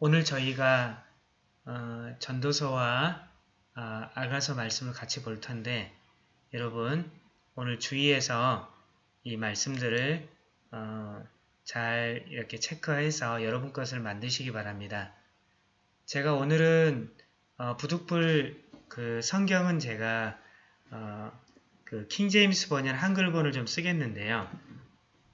오늘 저희가 어, 전도서와 아, 아가서 말씀을 같이 볼 텐데 여러분 오늘 주의해서 이 말씀들을 어, 잘 이렇게 체크해서 여러분 것을 만드시기 바랍니다. 제가 오늘은 어, 부득불 그 성경은 제가 어, 그 킹제임스 번역 한글본을 좀 쓰겠는데요.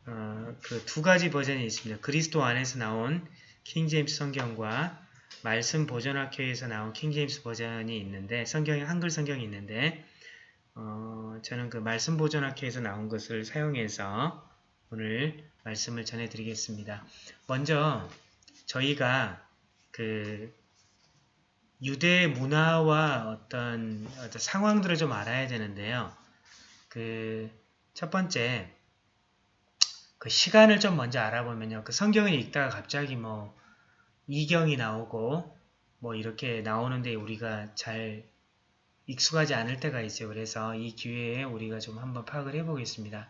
어, 그두 가지 버전이 있습니다. 그리스도 안에서 나온 킹제임스 성경과 말씀 보존학회에서 나온 킹제임스 버전이 있는데 성경이 한글 성경이 있는데 어, 저는 그 말씀 보존학회에서 나온 것을 사용해서 오늘 말씀을 전해드리겠습니다. 먼저 저희가 그 유대 문화와 어떤, 어떤 상황들을 좀 알아야 되는데요. 그 첫 번째 그 시간을 좀 먼저 알아보면요. 그 성경을 읽다가 갑자기 뭐 이경이 나오고 뭐 이렇게 나오는데 우리가 잘 익숙하지 않을 때가 있어요. 그래서 이 기회에 우리가 좀 한번 파악을 해보겠습니다.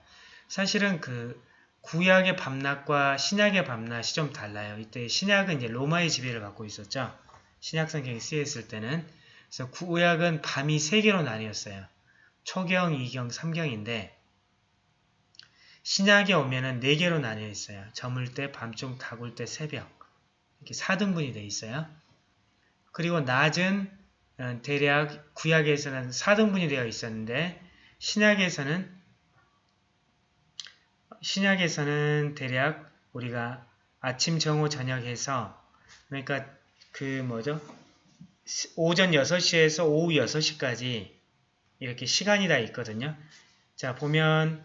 사실은 그 구약의 밤낮과 신약의 밤낮이 좀 달라요. 이때 신약은 이제 로마의 지배를 받고 있었죠. 신약 성경이 쓰였을 때는 그래서 구약은 밤이 세 개로 나뉘었어요. 초경, 이경, 삼경인데 신약에 오면은 네 개로 나뉘어 있어요. 저물 때, 밤중, 다굴 때, 새벽 이렇게 4등분이 되어 있어요. 그리고 낮은 어, 대략 구약에서는 4등분이 되어 있었는데 신약에서는 신약에서는 대략 우리가 아침, 정오, 저녁 해서 그러니까 그 뭐죠? 오전 6시에서 오후 6시까지 이렇게 시간이 다 있거든요. 자 보면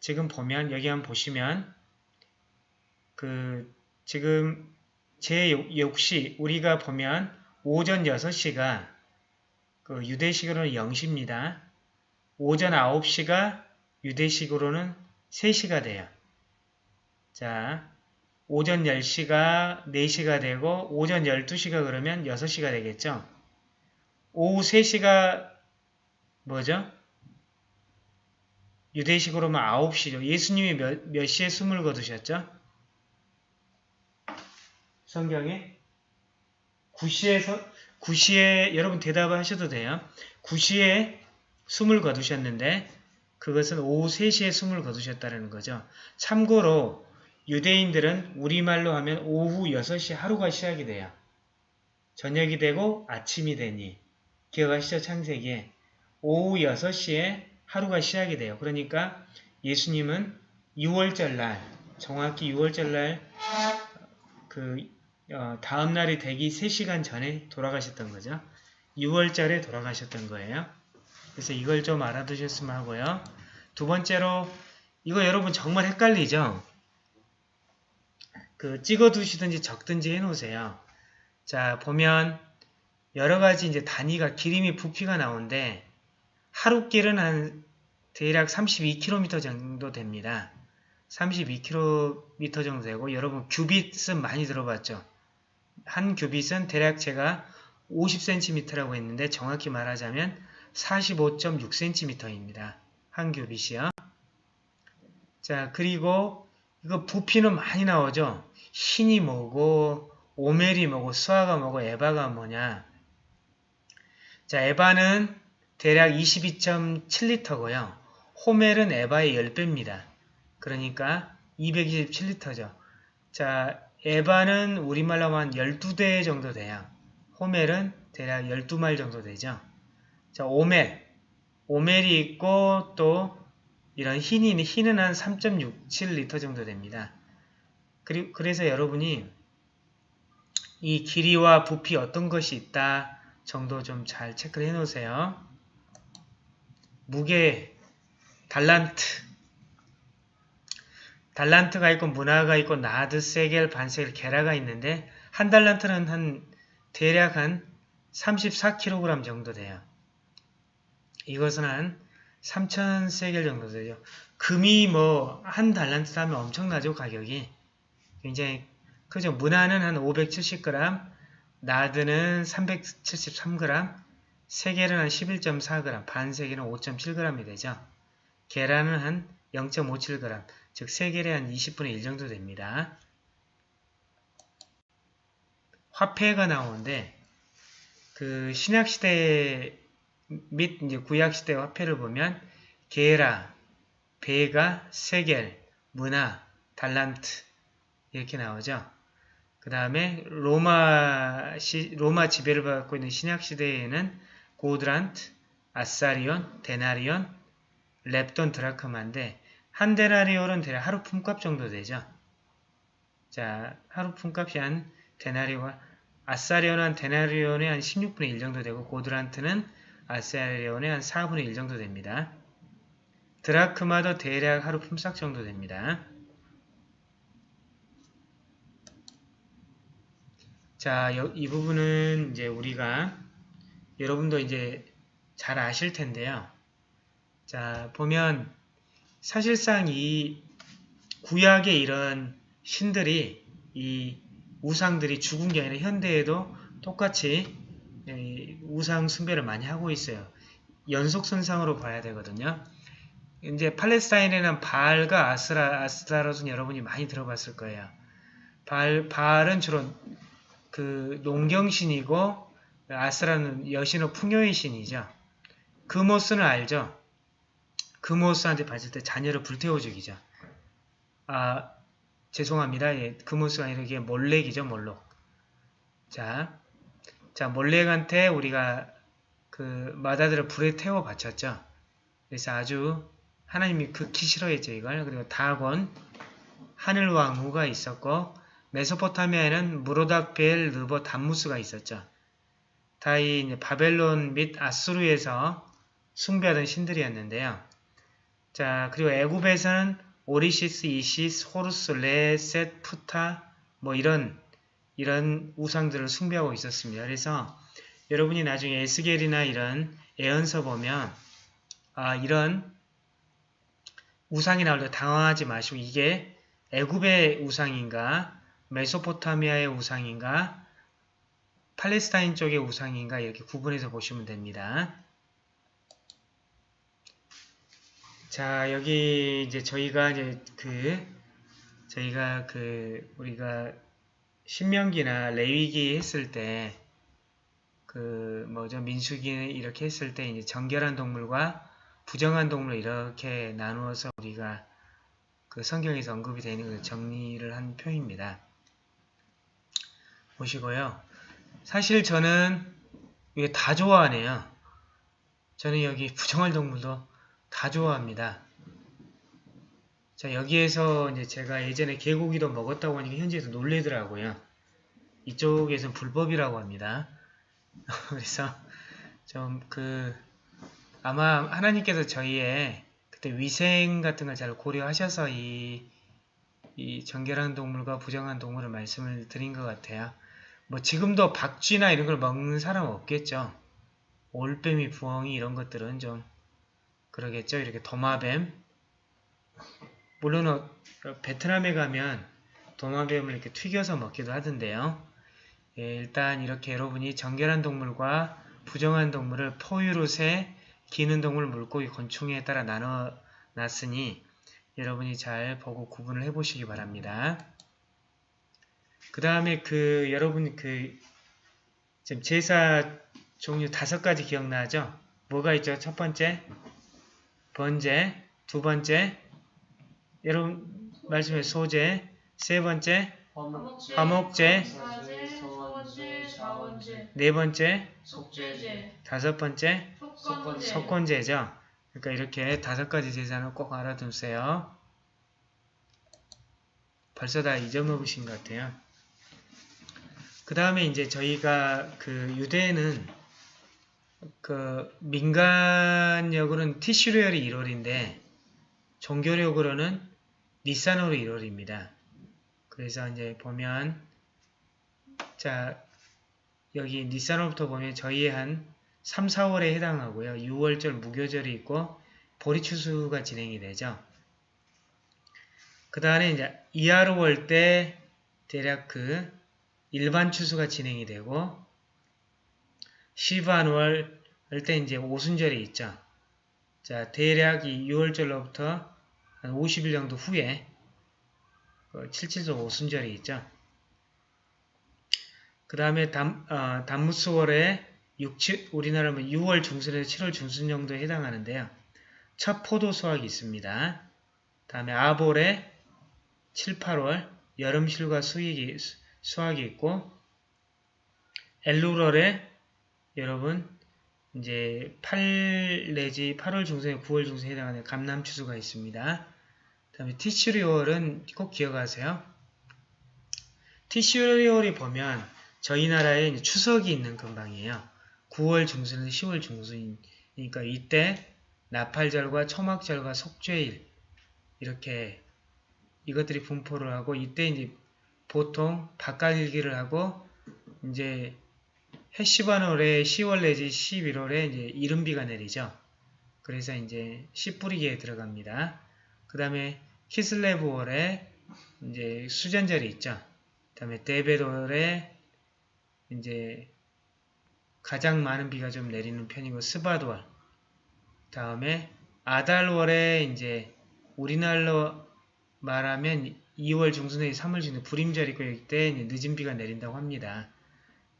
지금 보면 여기 한번 보시면 그 지금 제 역시 우리가 보면 오전 6시가 그 유대식으로는 0시입니다. 오전 9시가 유대식으로는 3시가 돼요. 자, 오전 10시가 4시가 되고 오전 12시가 그러면 6시가 되겠죠. 오후 3시가 뭐죠? 유대식으로는 9시죠. 예수님이 몇, 몇 시에 숨을 거두셨죠? 성경에 9시에서 9시에 여러분 대답을 하셔도 돼요. 9시에 숨을 거두셨는데 그것은 오후 3시에 숨을 거두셨다는 거죠. 참고로 유대인들은 우리말로 하면 오후 6시 하루가 시작이 돼요. 저녁이 되고 아침이 되니 기억하시죠? 창세기에 오후 6시에 하루가 시작이 돼요. 그러니까 예수님은 6월절 날 정확히 6월절 날그 어, 다음 날이 되기 3시간 전에 돌아가셨던 거죠. 6월달에 돌아가셨던 거예요. 그래서 이걸 좀 알아두셨으면 하고요. 두 번째로 이거 여러분 정말 헷갈리죠? 그 찍어두시든지 적든지 해놓으세요. 자 보면 여러가지 이제 단위가 기름이 부피가 나오는데 하루 길은 한 대략 32km 정도 됩니다. 32km 정도 되고 여러분 규빗은 많이 들어봤죠? 한 규빗은 대략 제가 50cm라고 했는데 정확히 말하자면 45.6cm입니다. 한 규빗이요. 자 그리고 이거 부피는 많이 나오죠. 흰이 뭐고 오멜이 뭐고 수아가 뭐고 에바가 뭐냐. 자 에바는 대략 22.7리터고요. 호멜은 에바의 10배입니다. 그러니까 227리터죠. 자 에바는 우리말로 하면 12대 정도 돼요. 호멜은 대략 12마일 정도 되죠. 자, 오멜. 오멜이 있고 또 이런 흰이, 흰은 한 3.67리터 정도 됩니다. 그리, 그래서 여러분이 이 길이와 부피 어떤 것이 있다 정도 좀 잘 체크를 해 놓으세요. 무게, 달란트, 달란트가 있고 문화가 있고 나드, 세겔, 반세겔, 게라가 있는데 한 달란트는 한 대략 한 34kg 정도 돼요. 이것은 한 3,000세겔 정도 되죠. 금이 뭐 한 달란트 하면 엄청나죠 가격이. 굉장히 그죠. 문화는 한 570g, 나드는 373g, 세겔은 한 11.4g, 반세겔은 5.7g이 되죠. 계란은 한 0.57g, 즉 세겔의 한 20분의 1 정도 됩니다. 화폐가 나오는데 그 신약 시대 및 이제 구약 시대 화폐를 보면 게라, 베가, 세겔, 문화, 달란트 이렇게 나오죠. 그 다음에 로마 시, 로마 지배를 받고 있는 신약 시대에는 고드란트, 아사리온, 데나리온, 렙돈, 드라크마인데 한 데나리온은 대략 하루 품값 정도 되죠. 자, 하루 품값이 한 데나리온, 아사리온은 한 데나리온의 한 16분의 1 정도 되고 고드란트는 아사리온의 한 4분의 1 정도 됩니다. 드라크마도 대략 하루 품삯 정도 됩니다. 자, 이 부분은 이제 우리가 여러분도 이제 잘 아실 텐데요. 자, 보면 사실상 이 구약의 이런 신들이 이 우상들이 죽은 게 아니라 현대에도 똑같이 우상 숭배를 많이 하고 있어요. 연속선상으로 봐야 되거든요. 이제 팔레스타인에는 바알과 아스라, 아스타롯은 여러분이 많이 들어봤을 거예요. 바알, 바알은 주로 그 농경신이고 아스라는 여신의 풍요의 신이죠. 그모스는 알죠. 그모스한테 봤을 때 자녀를 불태워 죽이죠. 아 죄송합니다. 예, 그모스가 아니라 이게 몰렉이죠. 몰록. 자, 자 몰렉한테 우리가 그 마다들을 불에 태워 바쳤죠. 그래서 아주 하나님이 극히 싫어했죠. 이걸. 그리고 다곤 하늘왕후가 있었고 메소포타미아에는 므로닥 벨 느보 담무스가 있었죠. 다 이 바벨론 및 아수르에서 숭배하던 신들이었는데요. 자 그리고 애굽에서는 오시리스, 이시스, 호루스, 레, 셋, 푸타 뭐 이런 이런 우상들을 숭배하고 있었습니다. 그래서 여러분이 나중에 에스겔이나 이런 예언서 보면 아 이런 우상이 나올 때 당황하지 마시고 이게 애굽의 우상인가 메소포타미아의 우상인가 팔레스타인 쪽의 우상인가 이렇게 구분해서 보시면 됩니다. 자 여기 이제 저희가 이제 그 저희가 그 우리가 신명기나 레위기 했을 때 그 뭐죠 민수기 이렇게 했을 때 이제 정결한 동물과 부정한 동물 이렇게 나누어서 우리가 그 성경에서 언급이 되는 그 정리를 한 표입니다. 보시고요. 사실 저는 이게 다 좋아하네요. 저는 여기 부정할 동물도 다 좋아합니다. 자 여기에서 이제 제가 예전에 개고기도 먹었다고 하니까 현지에서 놀래더라고요. 이쪽에서는 불법이라고 합니다. 그래서 좀 그 아마 하나님께서 저희의 그때 위생 같은 걸 잘 고려하셔서 이, 이 정결한 동물과 부정한 동물을 말씀을 드린 것 같아요. 뭐 지금도 박쥐나 이런 걸 먹는 사람 없겠죠. 올빼미, 부엉이 이런 것들은 좀 그러겠죠. 이렇게 도마뱀. 물론 베트남에 가면 도마뱀을 이렇게 튀겨서 먹기도 하던데요. 예, 일단 이렇게 여러분이 정결한 동물과 부정한 동물을 포유로새, 기는 동물, 물고기, 곤충에 따라 나눠 놨으니 여러분이 잘 보고 구분을 해보시기 바랍니다. 그 다음에 그 여러분 그 지금 제사 종류 다섯 가지 기억나죠? 뭐가 있죠? 첫 번째 번제, 두 번째 여러분 말씀해 소제, 세 번째 화목제, 네 번째 다섯 번째 석권제죠. 그러니까 이렇게 다섯 가지 제사는 꼭 알아두세요. 벌써 다 잊어먹으신 것 같아요. 그 다음에 이제 저희가 그 유대는 그 민간력으로는 티슈리얼이 1월인데 종교력으로는 니산월이 1월입니다. 그래서 이제 보면 자 여기 니산월부터 보면 저희 한 3, 4월에 해당하고요. 6월절 무교절이 있고 보리추수가 진행이 되죠. 그 다음에 이제 이하로 월 때 대략 그 일반 추수가 진행이 되고 시반월 때 이제 오순절이 있죠. 자, 대략 이 6월절로부터 한 50일 정도 후에 그 77조 오순절이 있죠. 그 다음에 담, 어, 담무스월에 6, 7, 우리나라면 6월 중순에서 7월 중순 정도에 해당하는데요. 첫 포도 수확이 있습니다. 다음에 아볼에 7, 8월 여름 실과 수익이, 수- 수확이 있고 엘루럴에 여러분 이제 8 내지 8월 중순에 9월 중순에 해당하는 감남 추수가 있습니다. 다음에 티슈리월은 꼭 기억하세요. 티슈리월이 보면 저희 나라에 추석이 있는 근방이에요. 9월 중순에서 10월 중순이니까 이때 나팔절과 초막절과 속죄일 이렇게 이것들이 분포를 하고 이때 이제 보통 밭갈일기를 하고 이제 해시반 월에 10월 내지 11월에 이제 이른비가 내리죠. 그래서 이제 씨 뿌리기에 들어갑니다. 그 다음에 키슬레브 월에 이제 수전절이 있죠. 그 다음에 데베월에 이제 가장 많은 비가 좀 내리는 편이고 스바드월 다음에 아달월에 이제 우리나라로 말하면 2월 중순에 3월 중순에 불임절이 있고 이때 늦은 비가 내린다고 합니다.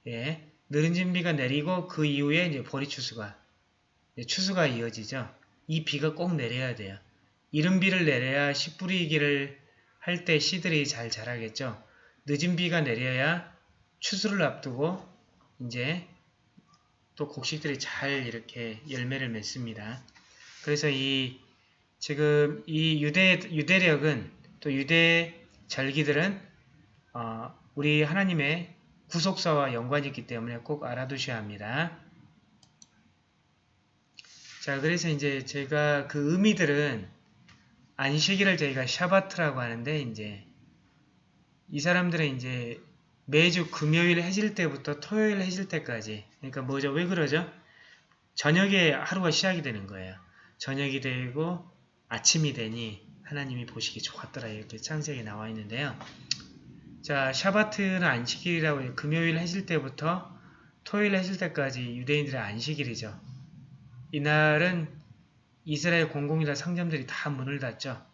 예, 늦은 비가 내리고 그 이후에 이제 보리 추수가 추수가 이어지죠. 이 비가 꼭 내려야 돼요. 이른 비를 내려야 씨 뿌리기를 할 때 씨들이 잘 자라겠죠. 늦은 비가 내려야 추수를 앞두고 이제 또 곡식들이 잘 이렇게 열매를 맺습니다. 그래서 이 지금 이 유대 유대력은 또 유대 절기들은 어, 우리 하나님의 구속사와 연관이 있기 때문에 꼭 알아두셔야 합니다. 자, 그래서 이제 제가 그 의미들은 안식일을 저희가 샤바트라고 하는데 이제 이 사람들은 이제 매주 금요일 해질 때부터 토요일 해질 때까지 그러니까 뭐죠? 왜 그러죠? 저녁에 하루가 시작이 되는 거예요. 저녁이 되고 아침이 되니 하나님이 보시기 좋았더라 이렇게 창세기에 나와 있는데요. 자, 샤바트는 안식일이라고 해요. 금요일 해질 때부터 토요일 해질 때까지 유대인들의 안식일이죠. 이날은 이스라엘 공공이라 상점들이 다 문을 닫죠.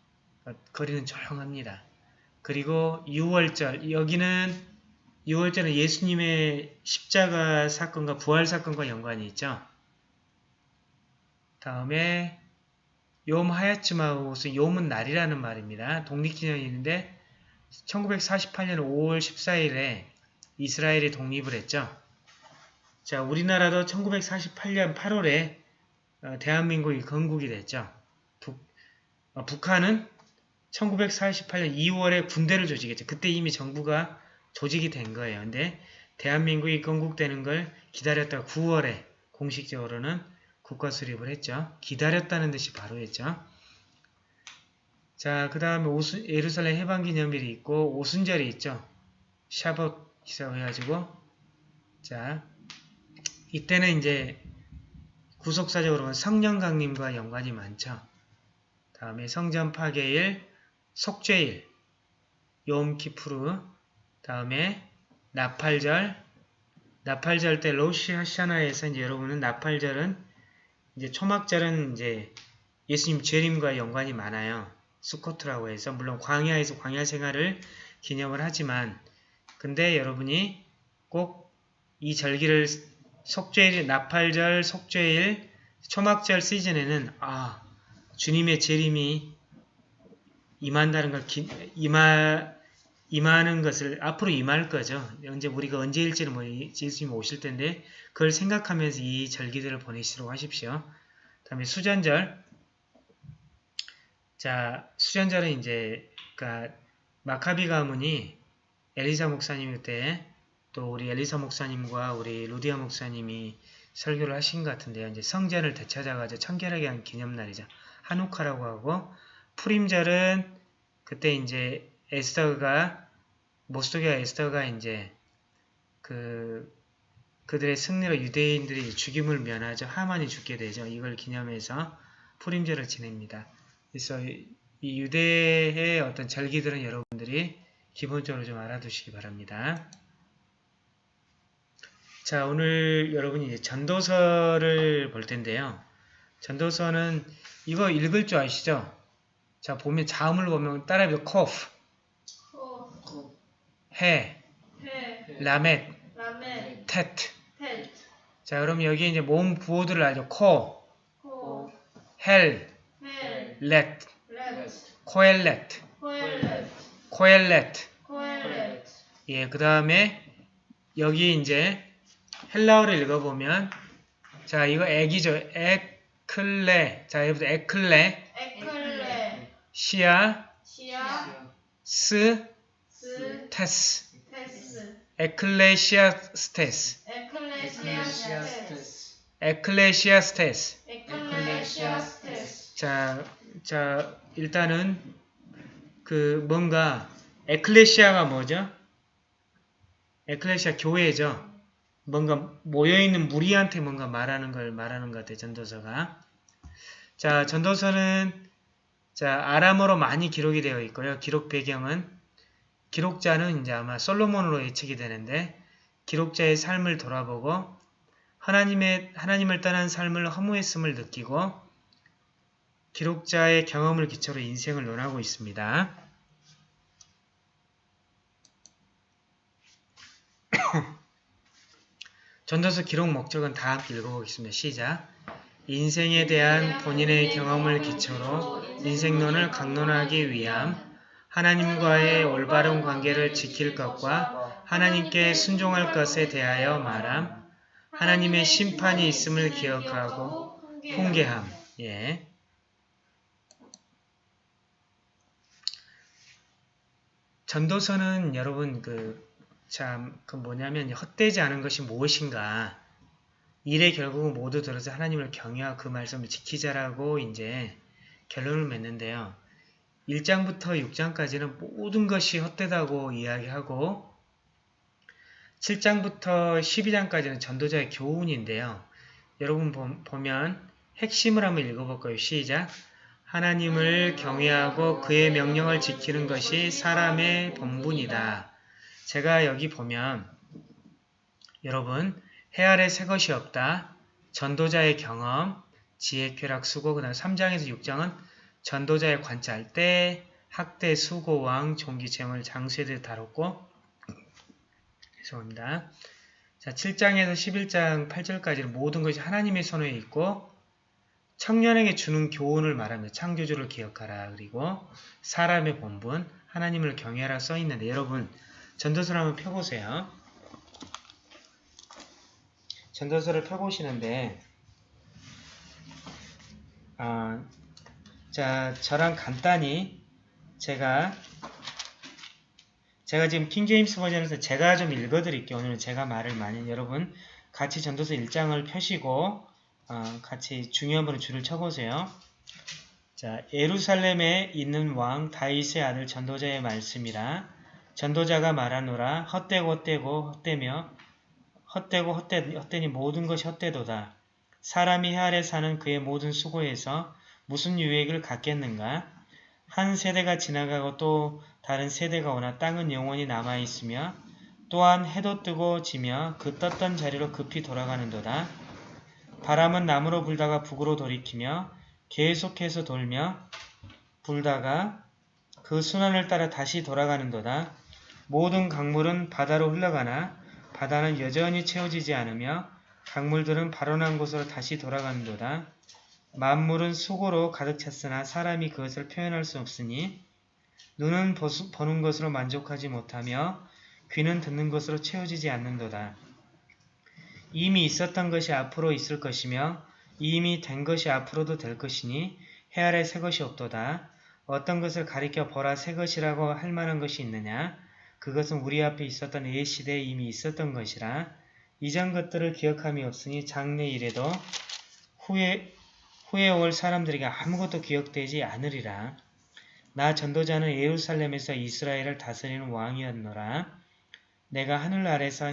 거리는 조용합니다. 그리고 6월절, 여기는 6월절은 예수님의 십자가 사건과 부활 사건과 연관이 있죠. 다음에 욤 하야츠마우스, 욤은 날이라는 말입니다. 독립기념이 있는데 1948년 5월 14일에 이스라엘이 독립을 했죠. 자, 우리나라도 1948년 8월에 어, 대한민국이 건국이 됐죠. 북, 어, 북한은 1948년 2월에 군대를 조직했죠. 그때 이미 정부가 조직이 된 거예요. 근데 대한민국이 건국되는 걸 기다렸다가 9월에 공식적으로는 국가 수립을 했죠. 기다렸다는 듯이 바로 했죠. 자, 그 다음에 예루살렘 해방기념일이 있고 오순절이 있죠. 샤벗이라고 해가지고 자, 이때는 이제 구속사적으로는 성령 강림과 연관이 많죠. 다음에 성전 파괴일, 속죄일, 욤키푸르, 다음에 나팔절, 나팔절 때 로시 하샤나에서 이제 여러분은 나팔절은 이제 초막절은 이제 예수님 재림과 연관이 많아요. 수코트라고 해서 물론 광야에서 광야 생활을 기념을 하지만 근데 여러분이 꼭 이 절기를 속죄일, 나팔절, 속죄일, 초막절 시즌에는 아 주님의 재림이 임한다는 걸 기, 임하, 임하는 것을 앞으로 임할 거죠. 언제 우리가 언제일지는 뭐 예수님 오실 텐데 그걸 생각하면서 이 절기들을 보내시도록 하십시오. 다음에 수전절 자 수전절은 이제 그러니까 마카비 가문이 엘리사 목사님 그때 또 우리 엘리사 목사님과 우리 루디아 목사님이 설교를 하신 것 같은데요. 이제 성전을 되찾아가지고 청결하게 한 기념날이죠. 한우카라고 하고 프림절은 그때 이제 에스더가 모스도기와 에스더가 이제 그 그들의 승리로 유대인들이 죽임을 면하죠. 하만이 죽게 되죠. 이걸 기념해서 프림절을 지냅니다. 그래서 이 유대의 어떤 절기들은 여러분들이 기본적으로 좀 알아두시기 바랍니다. 자, 오늘 여러분이 이제 전도서를 볼 텐데요. 전도서는 이거 읽을 줄 아시죠? 자, 보면 자음을 보면 따라해보죠. 코프, 코, 해, 해, 라멧, 라멧, tet. 텔, 자, 그럼 여기 이제 모음 부호들을 알죠. 코, 코, 헬, 헬, 렛, 렛, 코엘렛, 코엘렛, 예, 그 다음에 여기 이제 헬라어를 읽어보면 자, 이거 액이죠. 에클레. 자, 여기부터 에클레, 에클레, 시아, 시아, 스, 스, 테스. 테스, 에클레시아 스 테스. 에클레시아스테스, 에클레시아스테스. 에클레시아스테스, 자, 자, 일단은 그 뭔가 에클레시아가 뭐죠? 에클레시아 교회죠. 뭔가 모여있는 무리한테 뭔가 말하는 걸 말하는 것 같아요. 전도서가. 자, 전도서는 자, 아람어로 많이 기록이 되어 있고요. 기록 배경은 기록자는 이제 아마 솔로몬으로 예측이 되는데 기록자의 삶을 돌아보고 하나님의 하나님을 떠난 삶을 허무했음을 느끼고 기록자의 경험을 기초로 인생을 논하고 있습니다. 전도서 기록 목적은 다 함께 읽어보겠습니다. 시작! 인생에 대한 본인의 경험을 기초로 인생론을 강론하기 위함 하나님과의 올바른 관계를 지킬 것과 하나님께 순종할 것에 대하여 말함 하나님의 심판이 있음을 기억하고 훈계함 예. 전도서는 여러분 그 참 그 뭐냐면 헛되지 않은 것이 무엇인가 일의 결국은 모두 들어서 하나님을 경외하고 그 말씀을 지키자라고 이제 결론을 맺는데요. 1장부터 6장까지는 모든 것이 헛되다고 이야기하고 7장부터 12장까지는 전도자의 교훈인데요. 여러분 보면 핵심을 한번 읽어볼 거예요. 시작! 하나님을 경외하고 그의 명령을 지키는 것이 사람의 본분이다. 제가 여기 보면 여러분 해 아래 새 것이 없다. 전도자의 경험, 지혜, 쾌락, 수고, 그 다음 3장에서 6장은 전도자의 관찰 때, 학대, 수고, 왕, 종기, 재물, 장수에 다뤘고 죄송합니다. 자, 7장에서 11장 8절까지는 모든 것이 하나님의 손에 있고 청년에게 주는 교훈을 말하며 창조주를 기억하라. 그리고 사람의 본분, 하나님을 경외하라 써있는데 여러분 전도서를 한번 펴보세요. 전도서를 펴보시는데 어, 자 저랑 간단히 제가 제가 지금 킹제임스 버전에서 제가 좀 읽어드릴게요. 오늘은 제가 말을 많이 여러분 같이 전도서 1장을 펴시고 어, 같이 중요한 분을 줄을 쳐보세요. 자, 예루살렘에 있는 왕 다윗의 아들 전도자의 말씀이라 전도자가 말하노라 헛되고 헛되고 헛되며 헛되고 헛되, 헛되니 모든 것이 헛되도다. 사람이 해 아래 사는 그의 모든 수고에서 무슨 유익을 갖겠는가? 한 세대가 지나가고 또 다른 세대가 오나 땅은 영원히 남아있으며 또한 해도 뜨고 지며 그 떴던 자리로 급히 돌아가는도다. 바람은 남으로 불다가 북으로 돌이키며 계속해서 돌며 불다가 그 순환을 따라 다시 돌아가는도다. 모든 강물은 바다로 흘러가나 바다는 여전히 채워지지 않으며 강물들은 발원한 곳으로 다시 돌아가는도다. 만물은 수고로 가득 찼으나 사람이 그것을 표현할 수 없으니 눈은 보는 것으로 만족하지 못하며 귀는 듣는 것으로 채워지지 않는도다. 이미 있었던 것이 앞으로 있을 것이며 이미 된 것이 앞으로도 될 것이니 해 아래 새 것이 없도다. 어떤 것을 가리켜 보라 새 것이라고 할 만한 것이 있느냐? 그것은 우리 앞에 있었던 예 시대에 이미 있었던 것이라 이전 것들을 기억함이 없으니 장래 이래도 후에 후에 올 사람들에게 아무것도 기억되지 않으리라. 나 전도자는 예루살렘에서 이스라엘을 다스리는 왕이었노라. 내가 하늘 아래서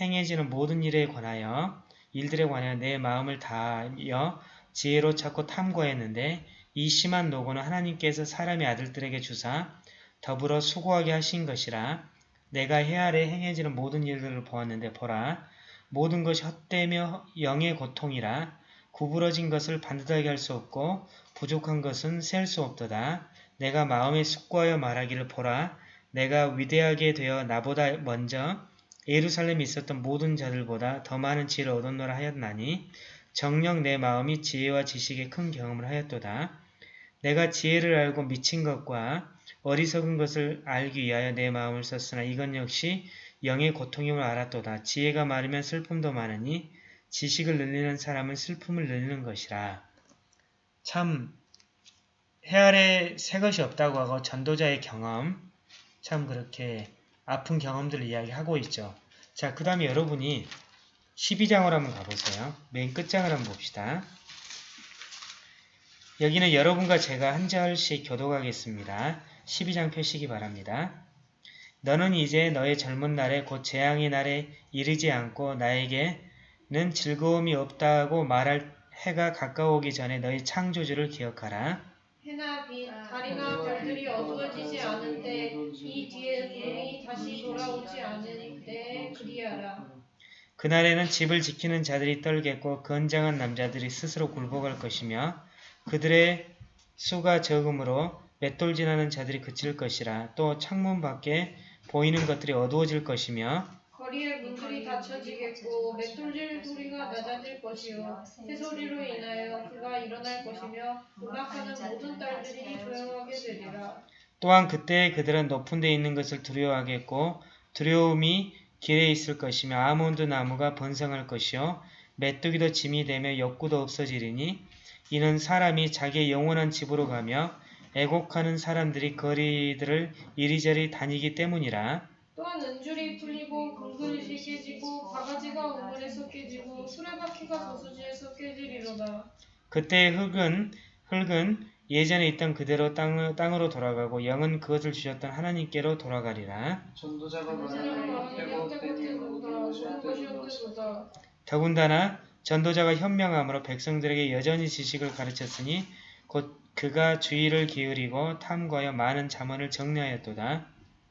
행해지는 모든 일에 관하여 일들에 관하여 내 마음을 다하여 지혜로 찾고 탐구했는데 이 심한 노고는 하나님께서 사람의 아들들에게 주사 더불어 수고하게 하신 것이라 내가 해 아래 행해지는 모든 일들을 보았는데 보라 모든 것이 헛되며 영의 고통이라 구부러진 것을 반듯하게 할 수 없고 부족한 것은 셀 수 없도다. 내가 마음에 숙고하여 말하기를 보라 내가 위대하게 되어 나보다 먼저 예루살렘에 있었던 모든 자들보다 더 많은 지혜를 얻었노라 하였나니 정녕 내 마음이 지혜와 지식에 큰 경험을 하였도다. 내가 지혜를 알고 미친 것과 어리석은 것을 알기 위하여 내 마음을 썼으나 이건 역시 영의 고통임을 알았도다. 지혜가 많으면 슬픔도 많으니 지식을 늘리는 사람은 슬픔을 늘리는 것이라. 참 해 아래 새 것이 없다고 하고 전도자의 경험 참 그렇게 아픈 경험들을 이야기하고 있죠. 자, 그 다음에 여러분이 12장을 한번 가보세요. 맨 끝장을 한번 봅시다. 여기는 여러분과 제가 한 절씩 교독하겠습니다. 12장 펴시기 바랍니다. 너는 이제 너의 젊은 날에 곧 재앙의 날에 이르지 않고 나에게는 즐거움이 없다고 말할 해가 가까우기 전에 너의 창조주를 기억하라. 해나 빛, 달이나 별들이 어두워지지 그날에는 집을 지키는 자들이 떨겠고 건장한 남자들이 스스로 굴복할 것이며 그들의 수가 적음으로 맷돌 지나는 자들이 그칠 것이라 또 창문 밖에 보이는 것들이 어두워질 것이며 거리의 문들이 닫혀지겠고 맷돌질 소리가 낮아질 것이요 새소리로 인하여 그가 일어날 것이며 음악하는 모든 딸들이 조용하게 되리라. 또한 그때 그들은 높은 데 있는 것을 두려워하겠고 두려움이 길에 있을 것이며 아몬드 나무가 번성할 것이요 메뚜기도 짐이 되며 욕구도 없어지리니 이는 사람이 자기의 영원한 집으로 가며 애곡하는 사람들이 거리들을 이리저리 다니기 때문이라 또한 은줄이 풀리고 금그릇이 깨지고 바가지가 우물에서 깨지고 수레바퀴가 저수지에서 깨지리로다. 그때 흙은 흙은 예전에 있던 그대로 땅, 땅으로 돌아가고 영은 그것을 주셨던 하나님께로 돌아가리라. 더군다나 전도자가 현명함으로 백성들에게 여전히 지식을 가르쳤으니 곧 그가 주의를 기울이고 탐구하여 많은 자문을 정리하였도다.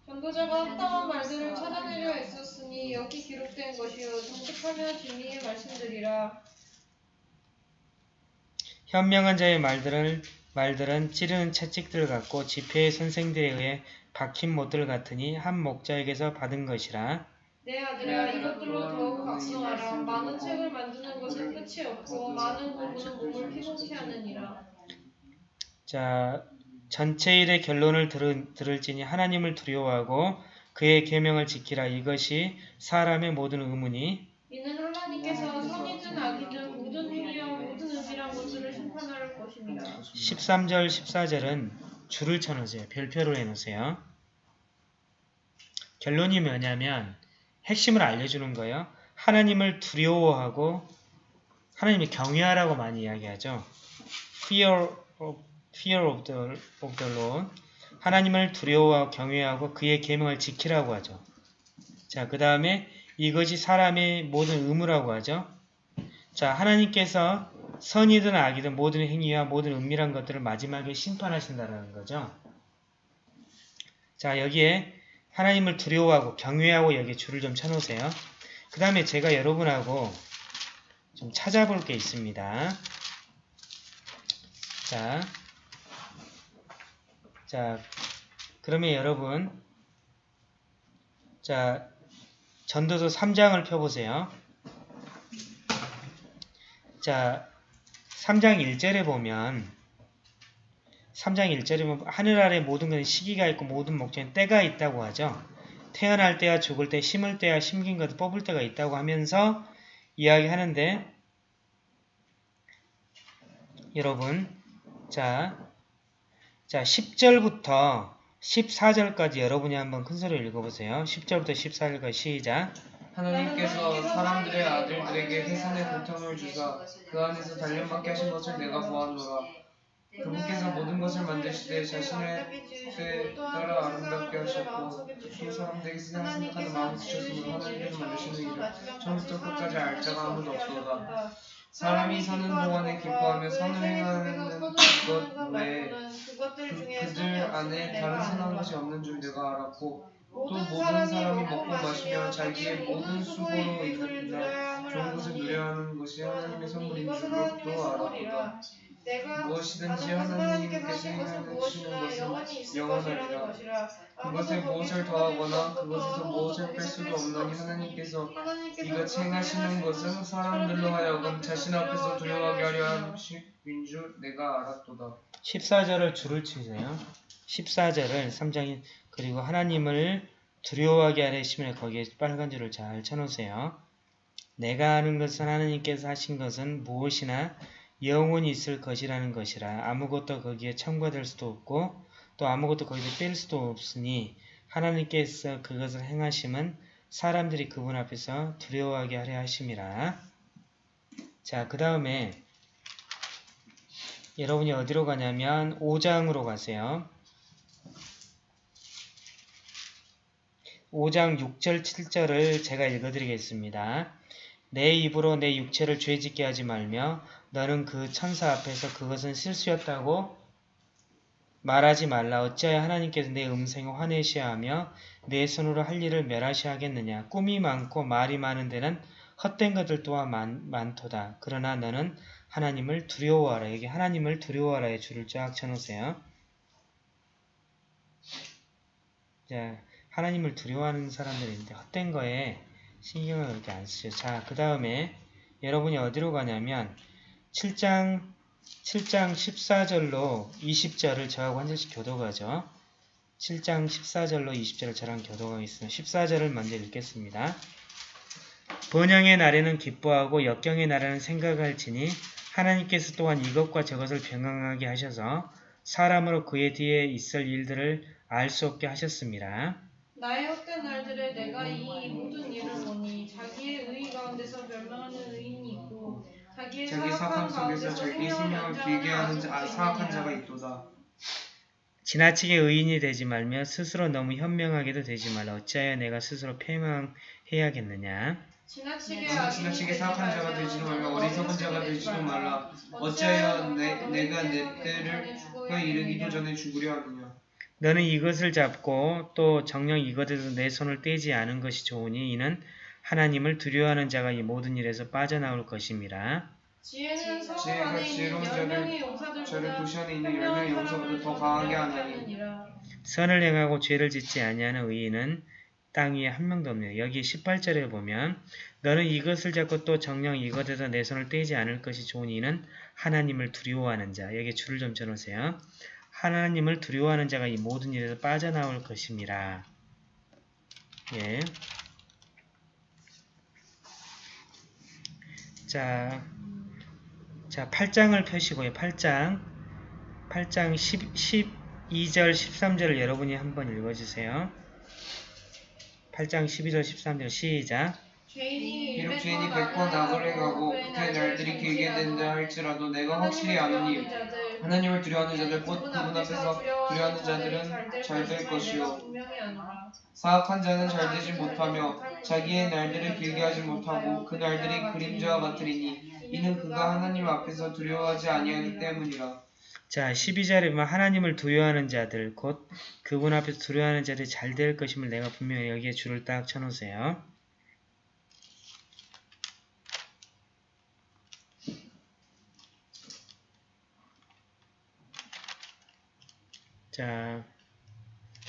전도자가 합당한 말들을 찾아내려 애썼으니 여기 기록된 것이요 정직하며 진리의 말씀들이라. 현명한 자의 말들을 말들은 찌르는 채찍들 같고 집회의 선생들에 의해 박힌 못들 같으니 한 목자에게서 받은 것이라. 내 아들아 이것들로 더욱 각성하라. 많은 책을 만드는 것은 끝이 없고 많은 공부는 몸을 피곤케 하느니라. 자, 전체 일의 결론을 들은, 들을지니 하나님을 두려워하고 그의 계명을 지키라. 이것이 사람의 모든 의문이 이는 하나님께서 선이든 악이든 모든 행위와 모든 의지란 것들을 심판할 것입니다. 13절, 14절은 줄을 쳐놓으세요. 별표로 해놓으세요. 결론이 뭐냐면 핵심을 알려주는 거예요. 하나님을 두려워하고 하나님을 경외하라고 많이 이야기하죠. Fear of, fear of, the, of the Lord. 하나님을 두려워하고 경외하고 그의 계명을 지키라고 하죠. 자, 그 다음에 이것이 사람의 모든 의무라고 하죠. 자, 하나님께서 선이든 악이든 모든 행위와 모든 은밀한 것들을 마지막에 심판하신다는 거죠. 자, 여기에 하나님을 두려워하고 경외하고 여기 줄을 좀 쳐놓으세요. 그 다음에 제가 여러분하고 좀 찾아볼 게 있습니다. 자, 자, 그러면 여러분, 자, 전도서 3장을 펴보세요. 자, 3장 1절에 보면 3장 1절에 보면 하늘 아래 모든 것은 시기가 있고 모든 목적엔 때가 있다고 하죠. 태어날 때와 죽을 때, 심을 때와 심긴 것을 뽑을 때가 있다고 하면서 이야기하는데 여러분 자, 자 10절부터 14절까지 여러분이 한번 큰 소리로 읽어보세요. 10절부터 14절까지 시작 하나님께서 사람들의 아들들에게 해산의 고통을 주사 그 안에서 단련받게 하신 것을 내가 보았노라. 그분께서 모든 것을 만드시되 자신의 때에 따라 아름답게 하셨고 또 사람들에게 세상을 생각하는 마음을 주셨으므로 하나님께서 만드시는 일을 처음부터 끝까지 알 자가 아무도 없도다. 사람이 사는 동안에 기뻐하며 선을 행하는 것 외에 그, 그들 안에 다른 선한 것이 없는 줄 내가 알았고 또 모든 사람이 먹고 마시며 자기의 모든 수고로 인하여 좋은 것을 누려하는 것이 하나님의 선물인 줄도 알았도다. 내가 무엇이든지 하는 것은 하나님께서 행하시는 것은 영원하리라. 것이라 그것에 무엇을 더하거나 그것에서 무엇을 뺄 수도 없나니 하나님께서 이같이 행하시는 행하시는 것은 사람들로 하여금 자신 앞에서 두려워하게 하려. 하신 줄 내가 알았도다. 14절을 줄을 치세요. 14절을 3장이 그리고 하나님을 두려워하게 하려 하시면 거기에 빨간 줄을 잘 쳐놓으세요. 내가 아는 것은 하나님께서 하신 것은 무엇이나 영원히 있을 것이라는 것이라 아무것도 거기에 첨가될 수도 없고 또 아무것도 거기에 뺄 수도 없으니 하나님께서 그것을 행하심은 사람들이 그분 앞에서 두려워하게 하려 하심이라. 자, 그 다음에 여러분이 어디로 가냐면 5장으로 가세요. 5장 6절 7절을 제가 읽어드리겠습니다. 내 입으로 내 육체를 죄짓게 하지 말며 너는 그 천사 앞에서 그것은 실수였다고 말하지 말라. 어찌하여 하나님께서 내 음성에 화내셔야 하며 내 손으로 할 일을 멸하셔야 하겠느냐. 꿈이 많고 말이 많은 데는 헛된 것들 또한 많, 많도다. 그러나 너는 하나님을 두려워하라. 여기 하나님을 두려워하라의 줄을 쫙 쳐놓으세요. 자, 하나님을 두려워하는 사람들인데 헛된 거에 신경을 그렇게 안 쓰죠. 자, 그 다음에 여러분이 어디로 가냐면 7장 7장 14절로 20절을 저하고 한 절씩 교도가죠. 7장 14절로 20절을 저랑 교도가겠습니다. 14절을 먼저 읽겠습니다. 번영의 날에는 기뻐하고 역경의 날에는 생각할지니 하나님께서 또한 이것과 저것을 병행하게 하셔서 사람으로 그의 뒤에 있을 일들을 알 수 없게 하셨습니다. 나의 헛된 날들에 내가 이 모든 일을 보니 자기의 의의 가운데서 멸망하는 의인이 있고 자기의 자기 사악함 속에서 가운데서 자기 생명을 길게 하는 자, 아, 사악한. 자가 있도다. 지나치게 의인이 되지 말며 스스로 너무 현명하게도 되지 말라. 어찌하여 내가 스스로 패망해야겠느냐. 지나치게 되지 사악한 자가 되지도 말며 어리석은 자가 되지도 말라. 어찌하여 내, 내가 내 때를 그 이르기도 전에 죽으려 하느냐. 너는 이것을 잡고 또 정녕 이것에서 내 손을 떼지 않은 것이 좋으니 이는 하나님을 두려워하는 자가 이 모든 일에서 빠져나올 것임이라. 지혜는 지혜가 안에 있는 지혜로운 열 자를- 명의 저를 용사들보다 도시 안에 있는 열 명의 용사보다 더 강하게 하나니 선을 행하고 죄를 짓지 아니하는 의인은 땅 위에 한 명도 없네요. 여기 18절에 보면 너는 이것을 잡고 또 정녕 이것에서 내 손을 떼지 않을 것이 좋으니 이는 하나님을 두려워하는 자. 여기 줄을 좀 쳐놓으세요. 하나님을 두려워하는 자가 이 모든 일에서 빠져나올 것임이라. 예. 자, 자 8장을 펴시고요. 8장. 8장 10, 12절, 13절을 여러분이 한번 읽어주세요. 8장 12절, 13절 시작. 비록 죄인이 번백번 악을 악을 행하고 행하고 그의 날들이 길게 된다 할지라도 내가 확실히 아노니 하나님을 두려워하는 자들 곧 그분 앞에서 두려워하는 자들은 잘 될 것이요. 사악한 자는 잘 되지 못하며 자기의 날들을 길게 하지 못하고 그 날들이 그림자와 같으리니 이는 그가 하나님 앞에서 두려워하지 아니하기 때문이라 자, 12절에 보면 하나님을 두려워하는 자들, 곧 그분 앞에서 두려워하는 자들이 잘 될 것임을 내가 분명히 여기에 줄을 딱 쳐놓으세요. 자,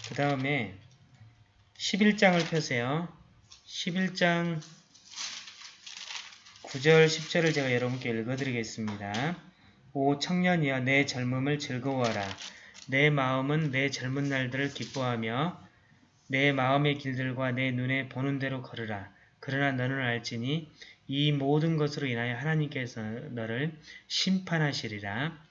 그 다음에 11장을 펴세요. 11장 9절, 10절을 제가 여러분께 읽어드리겠습니다. 오 청년이여 내 젊음을 즐거워하라. 내 마음은 내 젊은 날들을 기뻐하며 내 마음의 길들과 내 눈에 보는 대로 걸으라. 그러나 너는 알지니 이 모든 것으로 인하여 하나님께서 너를 심판하시리라.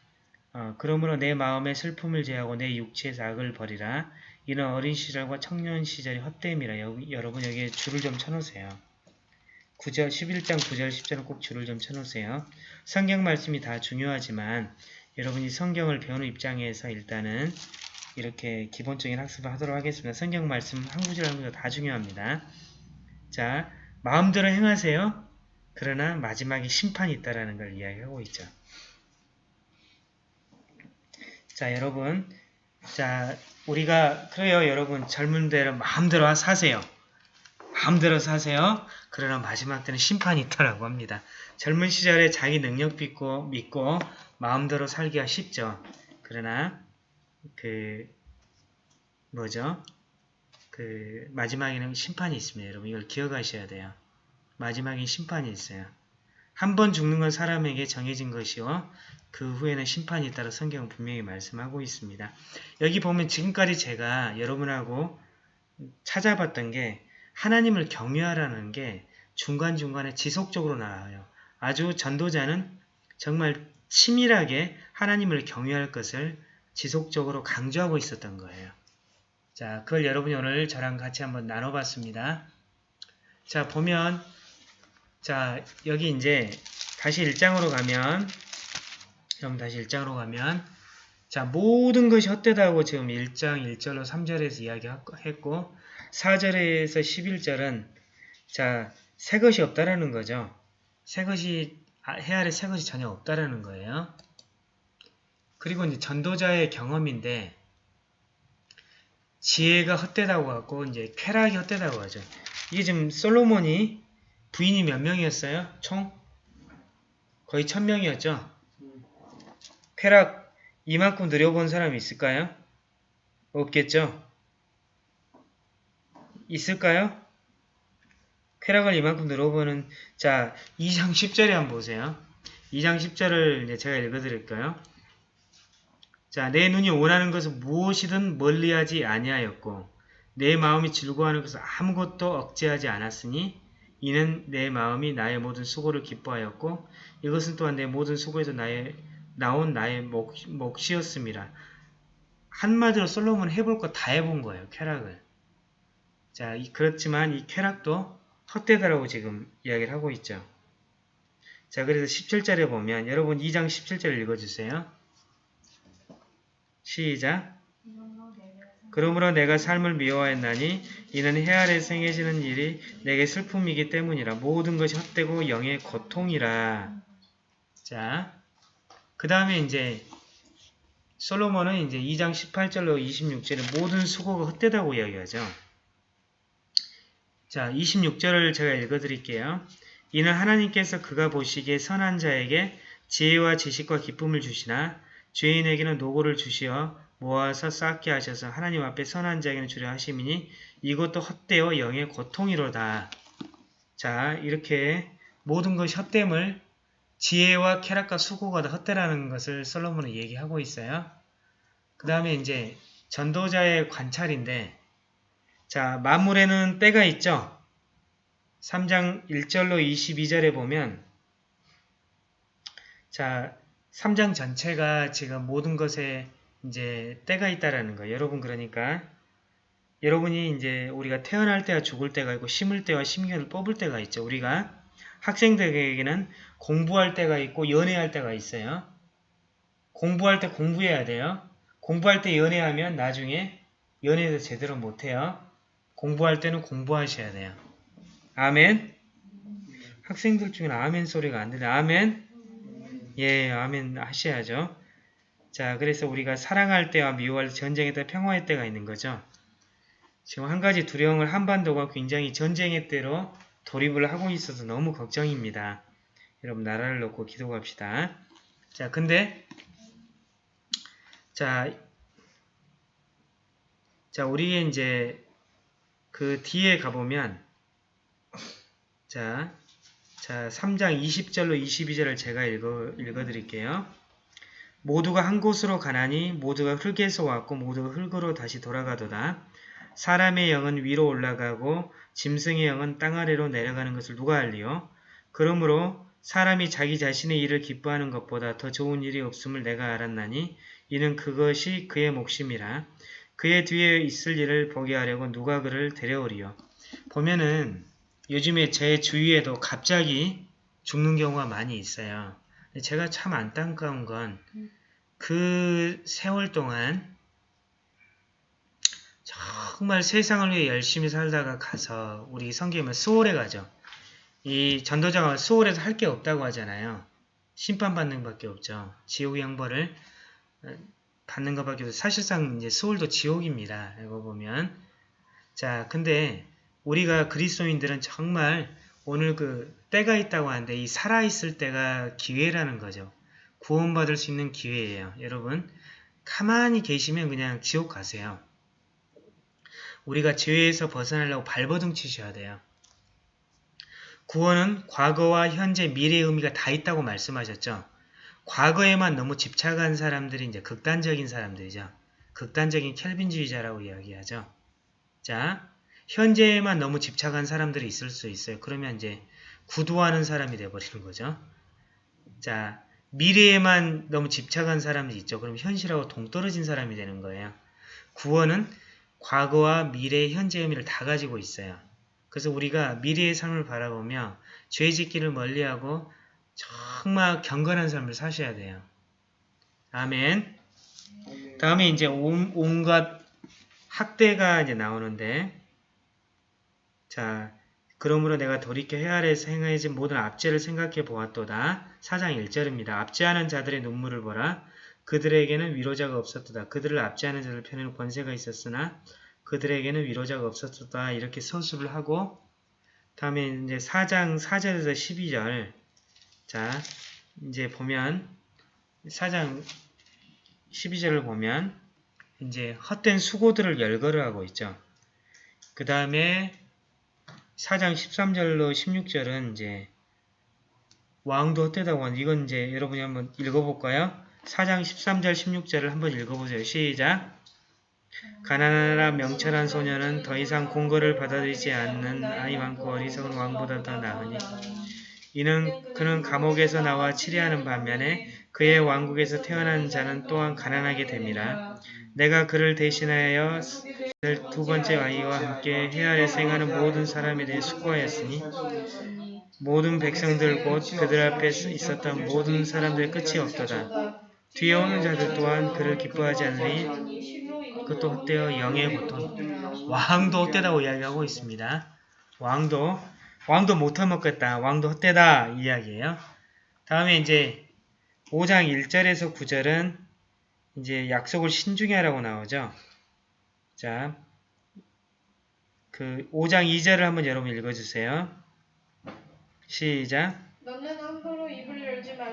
어, 그러므로 내 마음의 슬픔을 제하고 내 육체의 악을 버리라. 이는 어린 시절과 청년 시절이 헛됨이라. 여기, 여러분 여기에 줄을 좀 쳐놓으세요. 9절, 11장 9절, 10절은 꼭 줄을 좀 쳐놓으세요. 성경 말씀이 다 중요하지만 여러분이 성경을 배우는 입장에서 일단은 이렇게 기본적인 학습을 하도록 하겠습니다. 성경 말씀 한 구절 한 구절 다 중요합니다. 자, 마음대로 행하세요. 그러나 마지막에 심판이 있다라는 걸 이야기하고 있죠. 자, 여러분. 자, 우리가 그래요, 여러분. 젊은 대로 마음대로 사세요. 마음대로 사세요. 그러나 마지막 때는 심판이 있다라고 합니다. 젊은 시절에 자기 능력 믿고, 믿고 마음대로 살기가 쉽죠. 그러나 그 뭐죠? 그 마지막에는 심판이 있습니다. 여러분 이걸 기억하셔야 돼요. 마지막에 심판이 있어요. 한 번 죽는 건 사람에게 정해진 것이요. 그 후에는 심판이 있다고 성경은 분명히 말씀하고 있습니다. 여기 보면 지금까지 제가 여러분하고 찾아봤던 게 하나님을 경외하라는 게 중간중간에 지속적으로 나와요. 아주 전도자는 정말 치밀하게 하나님을 경외할 것을 지속적으로 강조하고 있었던 거예요. 자, 그걸 여러분이 오늘 저랑 같이 한번 나눠봤습니다. 자, 보면 자, 여기 이제 다시 1장으로 가면 여러분 다시 1장으로 가면 자, 모든 것이 헛되다고 지금 1장 1절로 3절에서 이야기했고 4절에서 11절은 자, 새 것이 없다라는 거죠. 새 것이 아, 해 아래 새 것이 전혀 없다라는 거예요. 그리고 이제 전도자의 경험인데 지혜가 헛되다고 하고 이제 쾌락이 헛되다고 하죠. 이게 지금 솔로몬이 부인이 몇 명이었어요? 총 거의 천 명이었죠. 쾌락 이만큼 누려본 사람이 있을까요? 없겠죠. 있을까요? 쾌락을 이만큼 누려보는 자 2장 10절에 한번 보세요. 2장 10절을 제가 읽어드릴까요? 자, 내 눈이 원하는 것은 무엇이든 멀리하지 아니하였고 내 마음이 즐거워하는 것은 아무것도 억제하지 않았으니 이는 내 마음이 나의 모든 수고를 기뻐하였고 이것은 또한 내 모든 수고에서 나의 나온 나의 목, 몫이었습니다. 한마디로 솔로몬은 해볼 거 다 해본 거예요. 쾌락을. 자, 이, 그렇지만 이 쾌락도 헛되다라고 지금 이야기를 하고 있죠. 자, 그래서 17절에 보면 여러분 2장 17절 읽어주세요. 시작. 그러므로 내가 삶을 미워하였나니 이는 해 아래 생해지는 일이 내게 슬픔이기 때문이라 모든 것이 헛되고 영의 고통이라. 자, 그 다음에 이제 솔로몬은 이제 2장 18절로 26절에 모든 수고가 헛되다고 이야기하죠. 자, 26절을 제가 읽어드릴게요. 이는 하나님께서 그가 보시기에 선한 자에게 지혜와 지식과 기쁨을 주시나 죄인에게는 노고를 주시어 모아서 쌓게 하셔서 하나님 앞에 선한 자에게는 주려 하심이니 이것도 헛되어 영의 고통이로다. 자 이렇게 모든 것이 헛됨을 지혜와 쾌락과 수고가 다 헛되라는 것을 솔로몬은 얘기하고 있어요. 그 다음에 이제 전도자의 관찰인데 자 만물에는 때가 있죠. 3장 1절로 22절에 보면 자 3장 전체가 지금 모든 것에 이제 때가 있다라는 거예요. 여러분 그러니까 여러분이 이제 우리가 태어날 때와 죽을 때가 있고 심을 때와 심겨를 뽑을 때가 있죠. 우리가 학생들에게는 공부할 때가 있고 연애할 때가 있어요. 공부할 때 공부해야 돼요. 공부할 때 연애하면 나중에 연애도 제대로 못해요. 공부할 때는 공부하셔야 돼요. 아멘. 학생들 중에는 아멘 소리가 안 들려. 아멘. 예, 아멘 하셔야죠. 자, 그래서 우리가 사랑할 때와 미워할 때, 전쟁의 때, 평화의 때가 있는 거죠. 지금 한 가지 두려움을 한반도가 굉장히 전쟁의 때로 돌입을 하고 있어서 너무 걱정입니다. 여러분 나라를 놓고 기도합시다. 자, 근데 자, 자 우리의 이제 그 뒤에 가보면 자, 자 3장 20절로 22절을 제가 읽어, 읽어드릴게요. 모두가 한 곳으로 가나니 모두가 흙에서 왔고 모두가 흙으로 다시 돌아가도다. 사람의 영은 위로 올라가고 짐승의 영은 땅 아래로 내려가는 것을 누가 알리요? 그러므로 사람이 자기 자신의 일을 기뻐하는 것보다 더 좋은 일이 없음을 내가 알았나니 이는 그것이 그의 몫임이라. 그의 뒤에 있을 일을 보게 하려고 누가 그를 데려오리요. 보면은 요즘에 제 주위에도 갑자기 죽는 경우가 많이 있어요. 제가 참 안타까운 건 그 세월 동안 정말 세상을 위해 열심히 살다가 가서 우리 성경에 수월에 가죠. 이 전도자가 수월에서 할 게 없다고 하잖아요. 심판받는 밖에 없죠. 지옥의 형벌을 받는 것밖에 없어. 사실상 이제 수월도 지옥입니다. 이거 보면. 자, 근데 우리가 그리스도인들은 정말 오늘 그 때가 있다고 하는데 이 살아있을 때가 기회라는 거죠. 구원받을 수 있는 기회예요. 여러분 가만히 계시면 그냥 지옥 가세요. 우리가 죄에서 벗어나려고 발버둥 치셔야 돼요. 구원은 과거와 현재, 미래의 의미가 다 있다고 말씀하셨죠. 과거에만 너무 집착한 사람들이 이제 극단적인 사람들이죠. 극단적인 켈빈주의자라고 이야기하죠. 자, 현재에만 너무 집착한 사람들이 있을 수 있어요. 그러면 이제 구두하는 사람이 돼버리는 거죠. 자, 미래에만 너무 집착한 사람이 있죠. 그럼 현실하고 동떨어진 사람이 되는 거예요. 구원은 과거와 미래, 현재 의미를 다 가지고 있어요. 그래서 우리가 미래의 삶을 바라보며 죄 짓기를 멀리하고 정말 경건한 삶을 사셔야 돼요. 아멘. 다음에 이제 온, 온갖 학대가 이제 나오는데 자 그러므로 내가 돌이켜 헤아려서 행하여진 모든 압제를 생각해 보았도다. 4장 1절입니다. 압제하는 자들의 눈물을 보라. 그들에게는 위로자가 없었도다. 그들을 압제하는 자들 편에는 권세가 있었으나 그들에게는 위로자가 없었도다. 이렇게 서술을 하고 다음에 이제 4장 4절에서 12절 자 이제 보면 4장 12절을 보면 이제 헛된 수고들을 열거를 하고 있죠. 그 다음에 4장 13절로 16절은 이제 왕도 헛되다고 하는 이건 이제 여러분이 한번 읽어볼까요? 4장 13절 16절을 한번 읽어보세요. 시작! 가난하라 명철한 소녀는 더 이상 공거를 받아들이지 않는 아이 많고 어리석은 왕보다 더 나으니 이는 그는 감옥에서 나와 치리하는 반면에 그의 왕국에서 태어난 자는 또한 가난하게 됨이라 내가 그를 대신하여 두 번째 아이와 함께 헤아려 생하는 모든 사람에 대해 수고하였으니 모든 백성들 곧 그들 앞에 있었던 모든 사람들의 끝이 없도다. 뒤에 오는 자들 또한 그를 기뻐하지 않으니 그것도 헛되어 영의 고통 왕도 헛되다고 이야기하고 있습니다. 왕도 왕도 못해먹겠다. 왕도 헛되다 이야기예요. 다음에 이제 5장 1절에서 9절은 이제 약속을 신중히 하라고 나오죠. 자, 그 5장 2절을 한번 여러분 읽어주세요. 시작.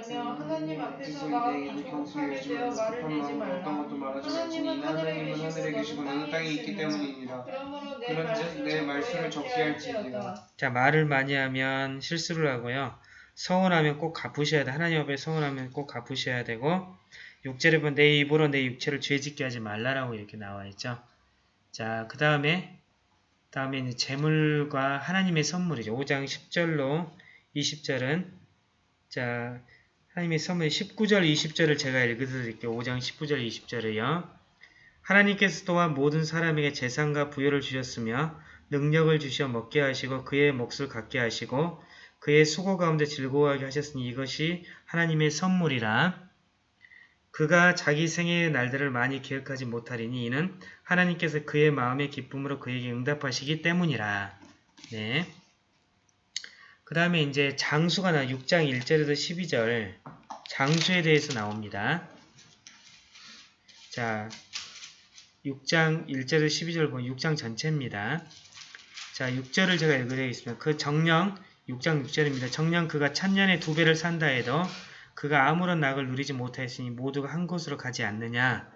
너는 함부로 입을 열지 말며 하나님 앞에서가 조급하게 되어 말을 내지 말라. 하나님은 하늘에 계시고 너는 땅에 있기 때문이니라. 그러므로 내 그런즉 내 말씀을 적게 할지니라. 자, 말을 많이 하면 실수를 하고요. 서운하면 꼭 갚으셔야 돼. 하나님 앞에 서운하면 꼭 갚으셔야 되고 6절에 보면 내 입으로 내 육체를 죄짓게 하지 말라라고 이렇게 나와 있죠. 자, 그 다음에 다음에 이제 재물과 하나님의 선물이죠. 5장 10절로 20절은 자 하나님의 선물 19절 20절을 제가 읽어드릴게요. 5장 19절 20절을요. 하나님께서 또한 모든 사람에게 재산과 부여를 주셨으며 능력을 주셔 먹게 하시고 그의 몫을 갖게 하시고 그의 수고 가운데 즐거워하게 하셨으니 이것이 하나님의 선물이라 그가 자기 생애의 날들을 많이 기억하지 못하리니 이는 하나님께서 그의 마음의 기쁨으로 그에게 응답하시기 때문이라. 네. 그 다음에 이제 장수가 나 6장 1절에서 12절 장수에 대해서 나옵니다. 자, 6장 1절에서 12절 보면 6장 전체입니다. 자, 6절을 제가 읽어드리겠습니다. 그 정령 6장 6절입니다. 정령 그가 천년의 두 배를 산다 해도 그가 아무런 낙을 누리지 못하였으니 모두가 한 곳으로 가지 않느냐.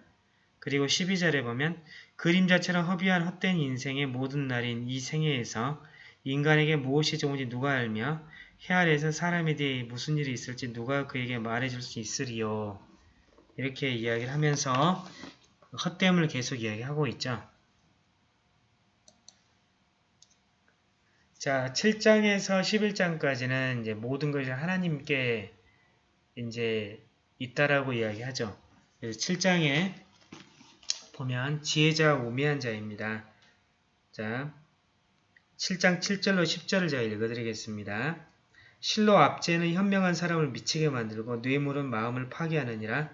그리고 12절에 보면 그림자처럼 허비한 헛된 인생의 모든 날인 이 생애에서 인간에게 무엇이 좋은지 누가 알며 해 아래에서 사람에 대해 무슨 일이 있을지 누가 그에게 말해줄 수 있으리요. 이렇게 이야기를 하면서 헛됨을 계속 이야기하고 있죠. 자, 7장에서 11장까지는 이제 모든 것이 하나님께 이제 있다라고 이야기하죠. 그래서 7장에 보면 지혜자와 우매한 자입니다. 자, 7장 7절로 10절을 제가 읽어드리겠습니다. 실로 압제는 현명한 사람을 미치게 만들고 뇌물은 마음을 파괴하느니라.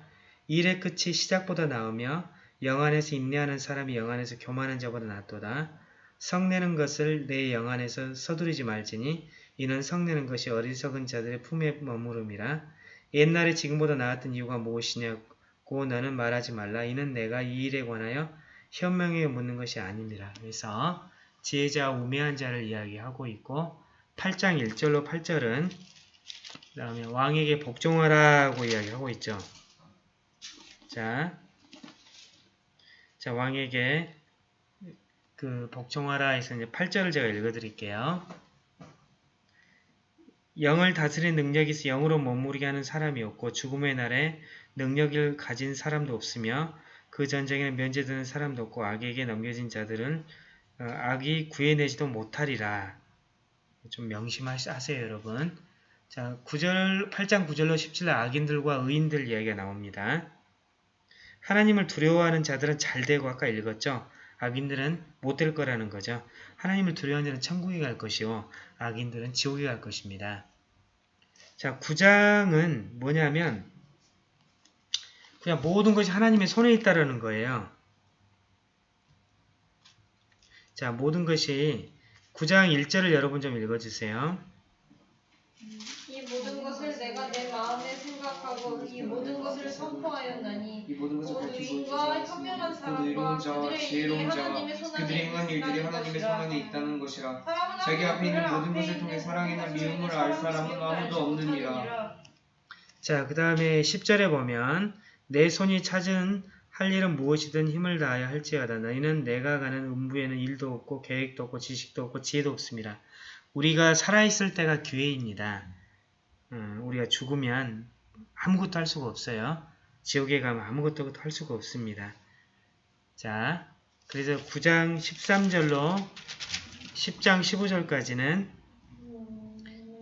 일의 끝이 시작보다 나으며 영안에서 인내하는 사람이 영안에서 교만한 자보다 낫도다. 성내는 것을 내 영안에서 서두르지 말지니 이는 성내는 것이 어리석은 자들의 품에 머무름이라. 옛날에 지금보다 나았던 이유가 무엇이냐고 너는 말하지 말라. 이는 내가 이 일에 관하여 현명하게 묻는 것이 아닙니다. 그래서 지혜자 우매한 자를 이야기하고 있고 8장 1절로 8절은 그 다음에 왕에게 복종하라고 이야기하고 있죠. 자, 자 왕에게 그 복종하라 해서 이제 8절을 제가 읽어드릴게요. 영을 다스리는 능력이 있어 영으로 머무르게 하는 사람이 없고 죽음의 날에 능력을 가진 사람도 없으며 그 전쟁에는 면제되는 사람도 없고 악에게 넘겨진 자들은 어, 악이 구해내지도 못하리라. 좀 명심하세요, 여러분. 자, 9절, 8장 9절로 17절 악인들과 의인들 이야기가 나옵니다. 하나님을 두려워하는 자들은 잘 되고 아까 읽었죠? 악인들은 못 될 거라는 거죠. 하나님을 두려워하는 자는 천국에 갈 것이요. 악인들은 지옥에 갈 것입니다. 자, 9장은 뭐냐면 그냥 모든 것이 하나님의 손에 있다라는 거예요. 자, 모든 것이 9장 1절을 여러분 좀 읽어주세요. 이 모든 것을 내가 내 마음에 생각하고 이 모든 것을 선포하였나니 이 모든 것을 온 의인과 현명한 그 사람과 그들의 일이 지혜로운 자와 하나님의 손 그들이 안에 행한 일들이 있다는 하나님의 것이라. 손 안에 있다는 것이라 사람은 자기 앞에 있는 모든 것을 통해 사랑이나 미움을 알 사람은 아무도 없느니라. 자, 그 다음에 10절에 보면 내 손이 찾은 할 일은 무엇이든 힘을 다하여 할지어다. 너희는 내가 가는 음부에는 일도 없고 계획도 없고 지식도 없고 지혜도 없습니다. 우리가 살아있을 때가 기회입니다. 음, 우리가 죽으면 아무것도 할 수가 없어요. 지옥에 가면 아무것도 할 수가 없습니다. 자, 그래서 9장 13절로 10장 15절까지는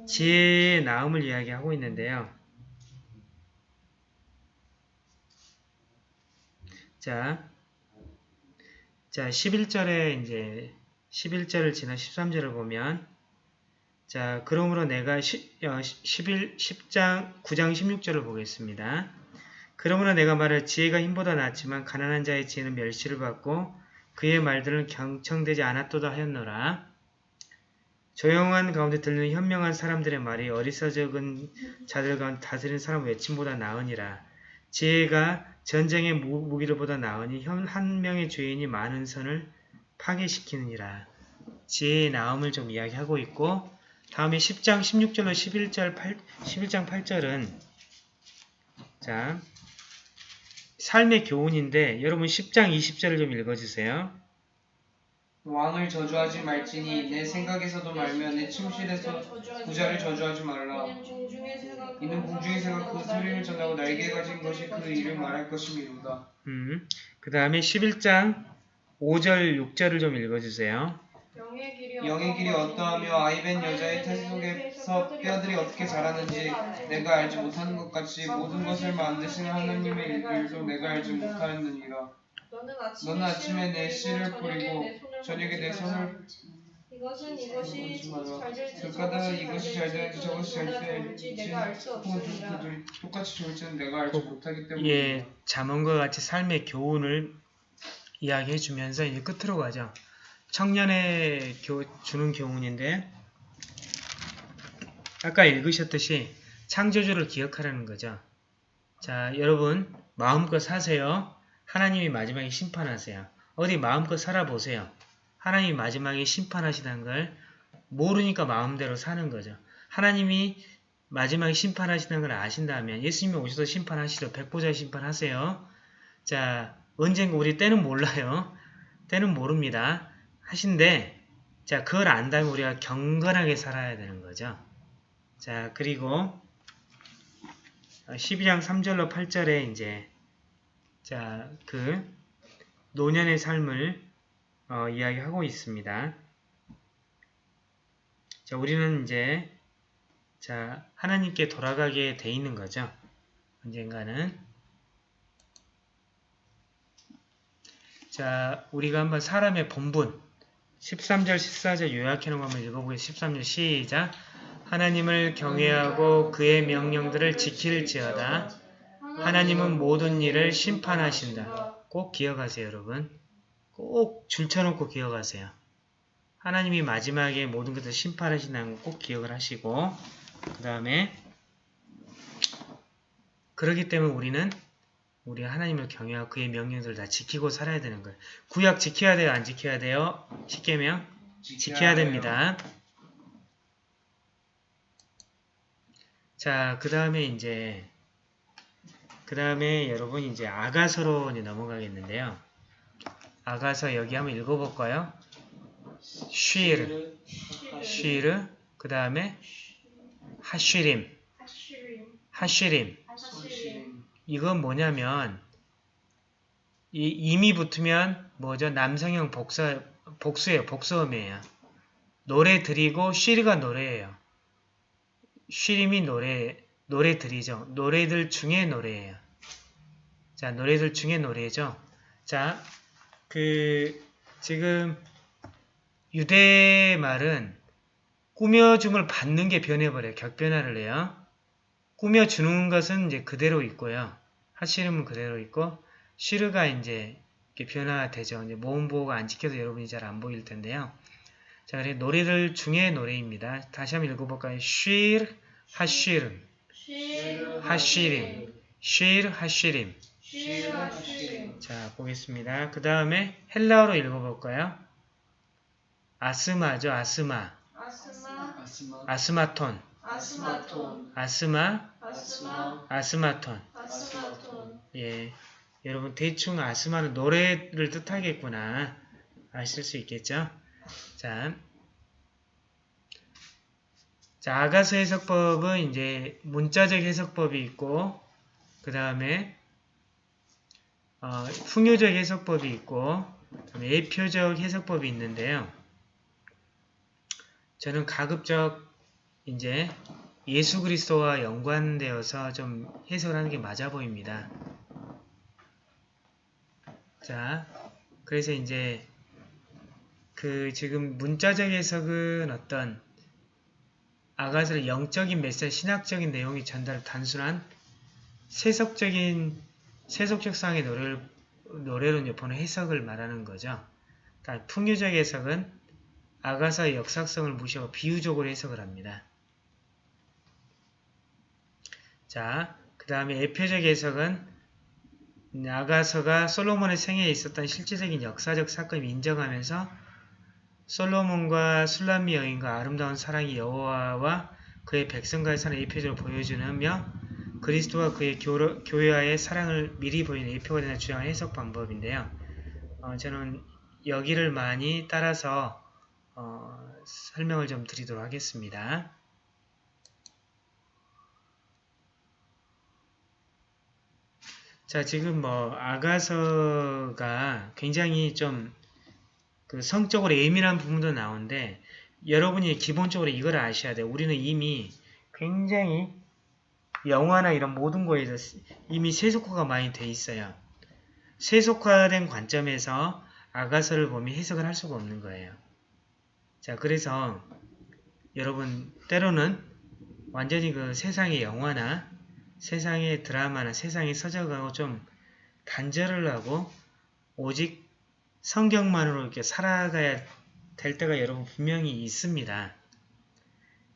지혜의 나음을 이야기하고 있는데요. 자, 자 11절에 이제 11절을 지나 13절을 보면 자, 그러므로 내가 10, 어, 11, 10장 9장 16절을 보겠습니다. 그러므로 내가 말을 지혜가 힘보다 낫지만 가난한 자의 지혜는 멸시를 받고 그의 말들은 경청되지 않았도다 하였노라. 조용한 가운데 들리는 현명한 사람들의 말이 어리석은 자들 가운데 다스리는 사람 외침보다 나으니라. 지혜가 전쟁의 무- 무기로보다 나으니 현- 한 명의 죄인이 많은 선을 파괴시키느니라. 지혜의 나음을 좀 이야기하고 있고 다음에 10장 16절로 11절 8, 11장 8절은 자 삶의 교훈인데 여러분 10장 20절을 좀 읽어주세요. 왕을 저주하지 말지니 내 생각에서도 말며 내 침실에서 부자를 저주하지 말라. 이는 새가 그 소리를 전하고 날개 가진 것이 그 일을 말할 것이미로다. 음, 그 다음에 11장 5절 6절을 좀 읽어주세요. 영의 길이 영의 길이 어떠하며 아이벤 여자의 태 속에서 뼈들이 어떻게 자라는지 내가 알지 못하는 것 같이 모든 것을 만드시는 하나님의 일들도 내가 알지 못하였느니라. 너는 아침에 내 씨를 뿌리고 저녁에 내 손을 이것은 이것이 잘 될지 이것이 잘 되는지 저것이 잘 될지 될지 내가 알수 혹은 없습니다. 그들이 똑같이 좋을지는 내가 알지 못하기 때문에 예, 자문과 같이 삶의 교훈을 이야기해 주면서 이제 끝으로 가죠. 청년의 교, 주는 교훈인데 아까 읽으셨듯이 창조주를 기억하라는 거죠. 자, 여러분 마음껏 사세요. 하나님이 마지막에 심판하세요. 어디 마음껏 살아보세요. 하나님이 마지막에 심판하시다는 걸 모르니까 마음대로 사는 거죠. 하나님이 마지막에 심판하시는 걸 아신다면 예수님이 오셔서 심판하시죠. 백보자 심판하세요. 자, 언젠가 우리 때는 몰라요. 때는 모릅니다. 하신데 자, 그걸 안다면 우리가 경건하게 살아야 되는 거죠. 자, 그리고 12장 3절로 8절에 이제 자, 그 노년의 삶을 어, 이야기하고 있습니다. 자, 우리는 이제 자, 하나님께 돌아가게 돼 있는 거죠. 언젠가는. 자, 우리가 한번 사람의 본분 13절, 14절 요약해 놓은 거 한번 읽어보겠습니다. 13절 시작. 하나님을 경외하고 그의 명령들을 지킬지어다. 하나님은 모든 일을 심판하신다. 꼭 기억하세요, 여러분. 꼭 줄쳐놓고 기억하세요. 하나님이 마지막에 모든 것을 심판하신다는 거 꼭 기억을 하시고 그 다음에 그러기 때문에 우리는 우리 하나님을 경외하고 그의 명령들을 다 지키고 살아야 되는 거예요. 구약 지켜야 돼요? 안 지켜야 돼요? 십계명? 지켜야 됩니다. 자, 그 다음에 이제 그 다음에 여러분 이제 아가서로 이제 넘어가겠는데요. 아가서 여기 한번 읽어볼까요? 쉬르, 쉬르, 그 다음에 하쉬림, 하쉬림. 이건 뭐냐면 이 임이 붙으면 뭐죠? 남성형 복수 복수예요. 복수음이에요. 노래 드리고 쉬르가 노래예요. 쉬림이 노래 노래 들이죠. 노래들 중에 노래예요. 자, 노래들 중에 노래죠. 자, 그 지금 유대 말은 꾸며줌을 받는 게 변해버려요. 격변화를 해요. 꾸며주는 것은 이제 그대로 있고요. 하시름은 그대로 있고 시르가 이제 변화되죠. 이제 모음 보호가 안 지켜서 여러분이 잘 안 보일 텐데요. 자, 그래 노래들 중에 노래입니다. 다시 한번 읽어볼까요? 하시림 쉬르 하쉬림 실, 하시림, 자 보겠습니다. 그 다음에 헬라어로 읽어볼까요? 아스마죠. 아스마. 아스마, 아스마. 아스마톤. 아스마톤, 아스마? 아스마, 아스마톤. 아스마톤, 예, 여러분 대충 아스마는 노래를 뜻하겠구나. 아실 수 있겠죠? 자, 자 아가서 해석법은 이제 문자적 해석법이 있고 그 다음에 어, 풍요적 해석법이 있고 예표적 해석법이 있는데요. 저는 가급적 이제 예수 그리스도와 연관되어서 좀 해석을 하는 게 맞아 보입니다. 자, 그래서 이제 그 지금 문자적 해석은 어떤 아가서의 영적인 메시지, 신학적인 내용이 전달 단순한 세속적인 세속적 상의 노래를 이제 보는 해석을 말하는 거죠. 그러니까 풍요적 해석은 아가서의 역사성을 무시하고 비유적으로 해석을 합니다. 자, 그 다음에 에표적 해석은 아가서가 솔로몬의 생애에 있었던 실질적인 역사적 사건을 인정하면서 솔로몬과 술람미 여인과 아름다운 사랑이 여호와와 그의 백성과의 사랑을 예표적으로 보여주며 그리스도와 그의 교회와의 사랑을 미리 보이는 예표가 되는 주장한 해석 방법인데요. 어, 저는 여기를 많이 따라서 어, 설명을 좀 드리도록 하겠습니다. 자, 지금 뭐 아가서가 굉장히 좀 그 성적으로 예민한 부분도 나오는데 여러분이 기본적으로 이걸 아셔야 돼요. 우리는 이미 굉장히 영화나 이런 모든 거에서 이미 세속화가 많이 돼 있어요. 세속화된 관점에서 아가서를 보면 해석을 할 수가 없는 거예요. 자, 그래서 여러분 때로는 완전히 그 세상의 영화나 세상의 드라마나 세상의 서적하고 좀 단절을 하고 오직 성경만으로 이렇게 살아가야 될 때가 여러분 분명히 있습니다.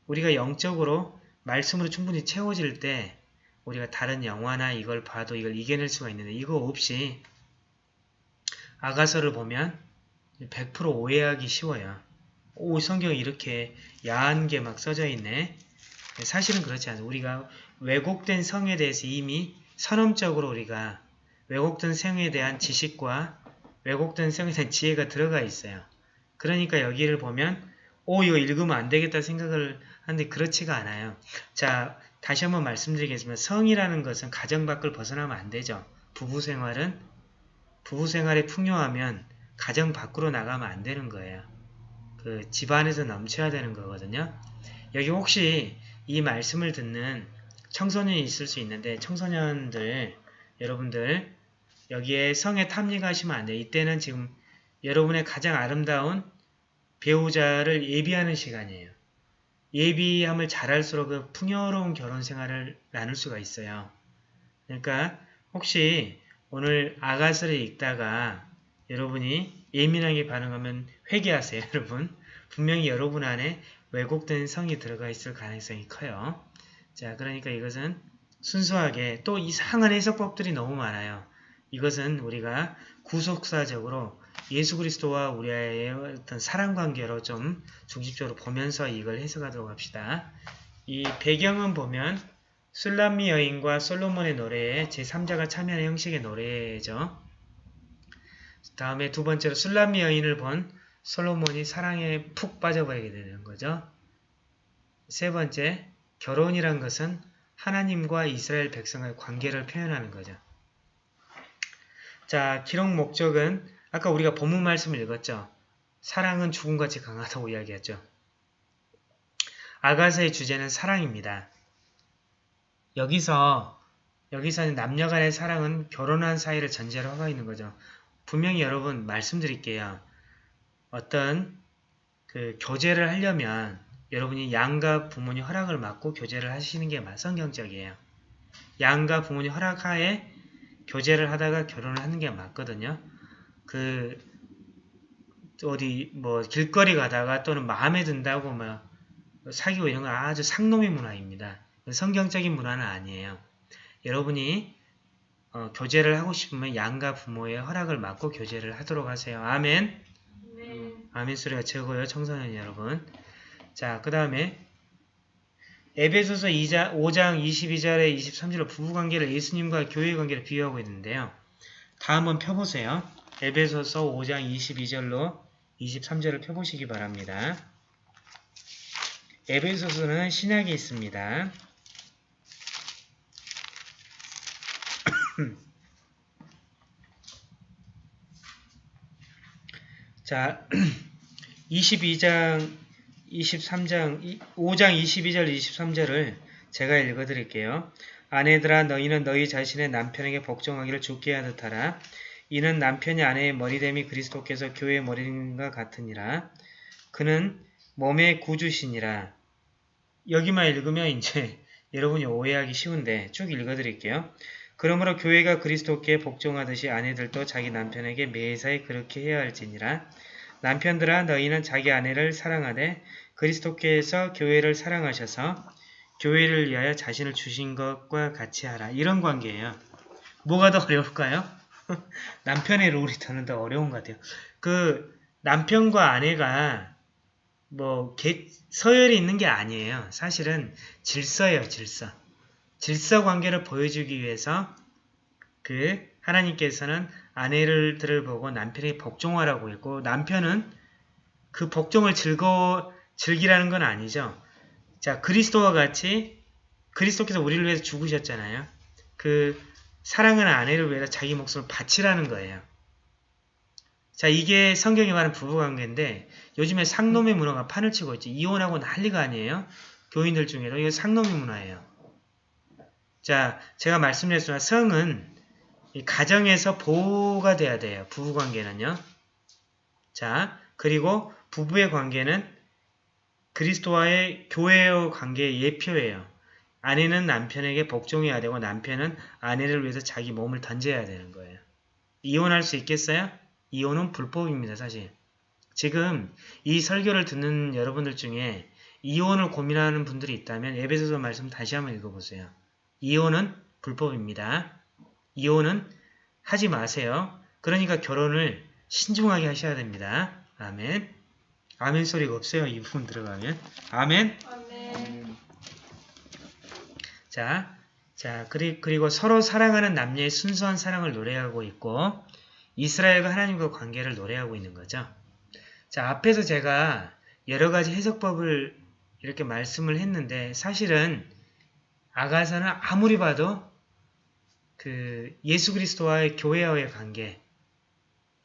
우리가 영적으로 말씀으로 충분히 채워질 때 우리가 다른 영화나 이걸 봐도 이걸 이겨낼 수가 있는데 이거 없이 아가서를 보면 100% 오해하기 쉬워요. 오 성경에 이렇게 야한 게 막 써져 있네. 사실은 그렇지 않아요. 우리가 왜곡된 성에 대해서 이미 선언적으로 우리가 왜곡된 성에 대한 지식과 왜곡된 성에 대한 지혜가 들어가 있어요. 그러니까 여기를 보면 오 이거 읽으면 안 되겠다 생각을 하는데 그렇지가 않아요. 자 다시 한번 말씀드리겠습니다. 성이라는 것은 가정 밖을 벗어나면 안 되죠. 부부 생활은 부부 생활에 풍요하면 가정 밖으로 나가면 안 되는 거예요. 그 집안에서 넘쳐야 되는 거거든요. 여기 혹시 이 말씀을 듣는 청소년이 있을 수 있는데 청소년들 여러분들 여기에 성에 탐닉하시면 안 돼요. 이때는 지금 여러분의 가장 아름다운 배우자를 예비하는 시간이에요. 예비함을 잘할수록 그 풍요로운 결혼 생활을 나눌 수가 있어요. 그러니까 혹시 오늘 아가서를 읽다가 여러분이 예민하게 반응하면 회개하세요, 여러분. 분명히 여러분 안에 왜곡된 성이 들어가 있을 가능성이 커요. 자, 그러니까 이것은 순수하게 또 이상한 해석법들이 너무 많아요. 이것은 우리가 구속사적으로 예수 그리스도와 우리의 어떤 사랑 관계로 좀 중심적으로 보면서 이걸 해석하도록 합시다. 이 배경은 보면 술람미 여인과 솔로몬의 노래에 제3자가 참여하는 형식의 노래죠. 다음에 두 번째로 술람미 여인을 본 솔로몬이 사랑에 푹 빠져버리게 되는 거죠. 세 번째, 결혼이란 것은 하나님과 이스라엘 백성의 관계를 표현하는 거죠. 자, 기록 목적은 아까 우리가 본문 말씀을 읽었죠. 사랑은 죽음같이 강하다고 이야기했죠. 아가서의 주제는 사랑입니다. 여기서 여기서는 남녀 간의 사랑은 결혼한 사이를 전제로 하고 있는 거죠. 분명히 여러분 말씀드릴게요. 어떤 그 교제를 하려면 여러분이 양가 부모님 허락을 받고 교제를 하시는 게 성경적이에요. 양가 부모님 허락하에 교제를 하다가 결혼을 하는 게 맞거든요. 그 어디 뭐 길거리 가다가 또는 마음에 든다고 막 사귀고 이런 건 아주 상놈의 문화입니다. 성경적인 문화는 아니에요. 여러분이 어, 교제를 하고 싶으면 양가 부모의 허락을 받고 교제를 하도록 하세요. 아멘. 네. 아멘 소리가 최고요. 청소년 여러분. 자, 그 다음에 에베소서 2자, 5장 22절에 23절로 부부관계를 예수님과 교회 관계를 비유하고 있는데요. 다 한번 펴보세요. 에베소서 5장 22절로 23절을 펴보시기 바랍니다. 에베소서는 신약에 있습니다. 자, 22장, 23장, 5장 22절, 23절을 제가 읽어드릴게요. 아내들아 너희는 너희 자신의 남편에게 복종하기를 죽게 하듯 하라. 이는 남편이 아내의 머리됨이 그리스도께서 교회의 머리됨과 같으니라. 그는 몸의 구주시니라. 여기만 읽으면 이제 여러분이 오해하기 쉬운데 쭉 읽어드릴게요. 그러므로 교회가 그리스도께 복종하듯이 아내들도 자기 남편에게 매사에 그렇게 해야 할지니라. 남편들아 너희는 자기 아내를 사랑하되 그리스도께서 교회를 사랑하셔서 교회를 위하여 자신을 주신 것과 같이 하라. 이런 관계예요. 뭐가 더 어려울까요? 남편의 롤이 저는 더 어려운 것 같아요. 그 남편과 아내가 뭐 개- 서열이 있는 게 아니에요. 사실은 질서예요. 질서. 질서 관계를 보여주기 위해서 그 하나님께서는 아내들을 보고 남편에게 복종하라고 했고 남편은 그 복종을 즐거 즐기라는 건 아니죠. 자 그리스도와 같이 그리스도께서 우리를 위해서 죽으셨잖아요. 그 사랑하는 아내를 위해서 자기 목숨을 바치라는 거예요. 자 이게 성경이 말하는 부부관계인데 요즘에 상놈의 문화가 판을 치고 있지 이혼하고 난리가 아니에요. 교인들 중에도 이게 상놈의 문화예요. 자 제가 말씀드렸지만 성은 이 가정에서 보호가 돼야 돼요. 부부관계는요. 자 그리고 부부의 관계는 그리스도와의 교회의 관계의 예표예요. 아내는 남편에게 복종해야 되고 남편은 아내를 위해서 자기 몸을 던져야 되는 거예요. 이혼할 수 있겠어요? 이혼은 불법입니다. 사실. 지금 이 설교를 듣는 여러분들 중에 이혼을 고민하는 분들이 있다면 에베소서 말씀 다시 한번 읽어보세요. 이혼은 불법입니다. 이혼은 하지 마세요. 그러니까 결혼을 신중하게 하셔야 됩니다. 아멘. 아멘 소리가 없어요. 이 부분 들어가면. 아멘. 아멘. 자, 자, 그리, 그리고 서로 사랑하는 남녀의 순수한 사랑을 노래하고 있고, 이스라엘과 하나님과 관계를 노래하고 있는 거죠. 자, 앞에서 제가 여러 가지 해석법을 이렇게 말씀을 했는데, 사실은 아가서는 아무리 봐도 그 예수 그리스도와의 교회와의 관계,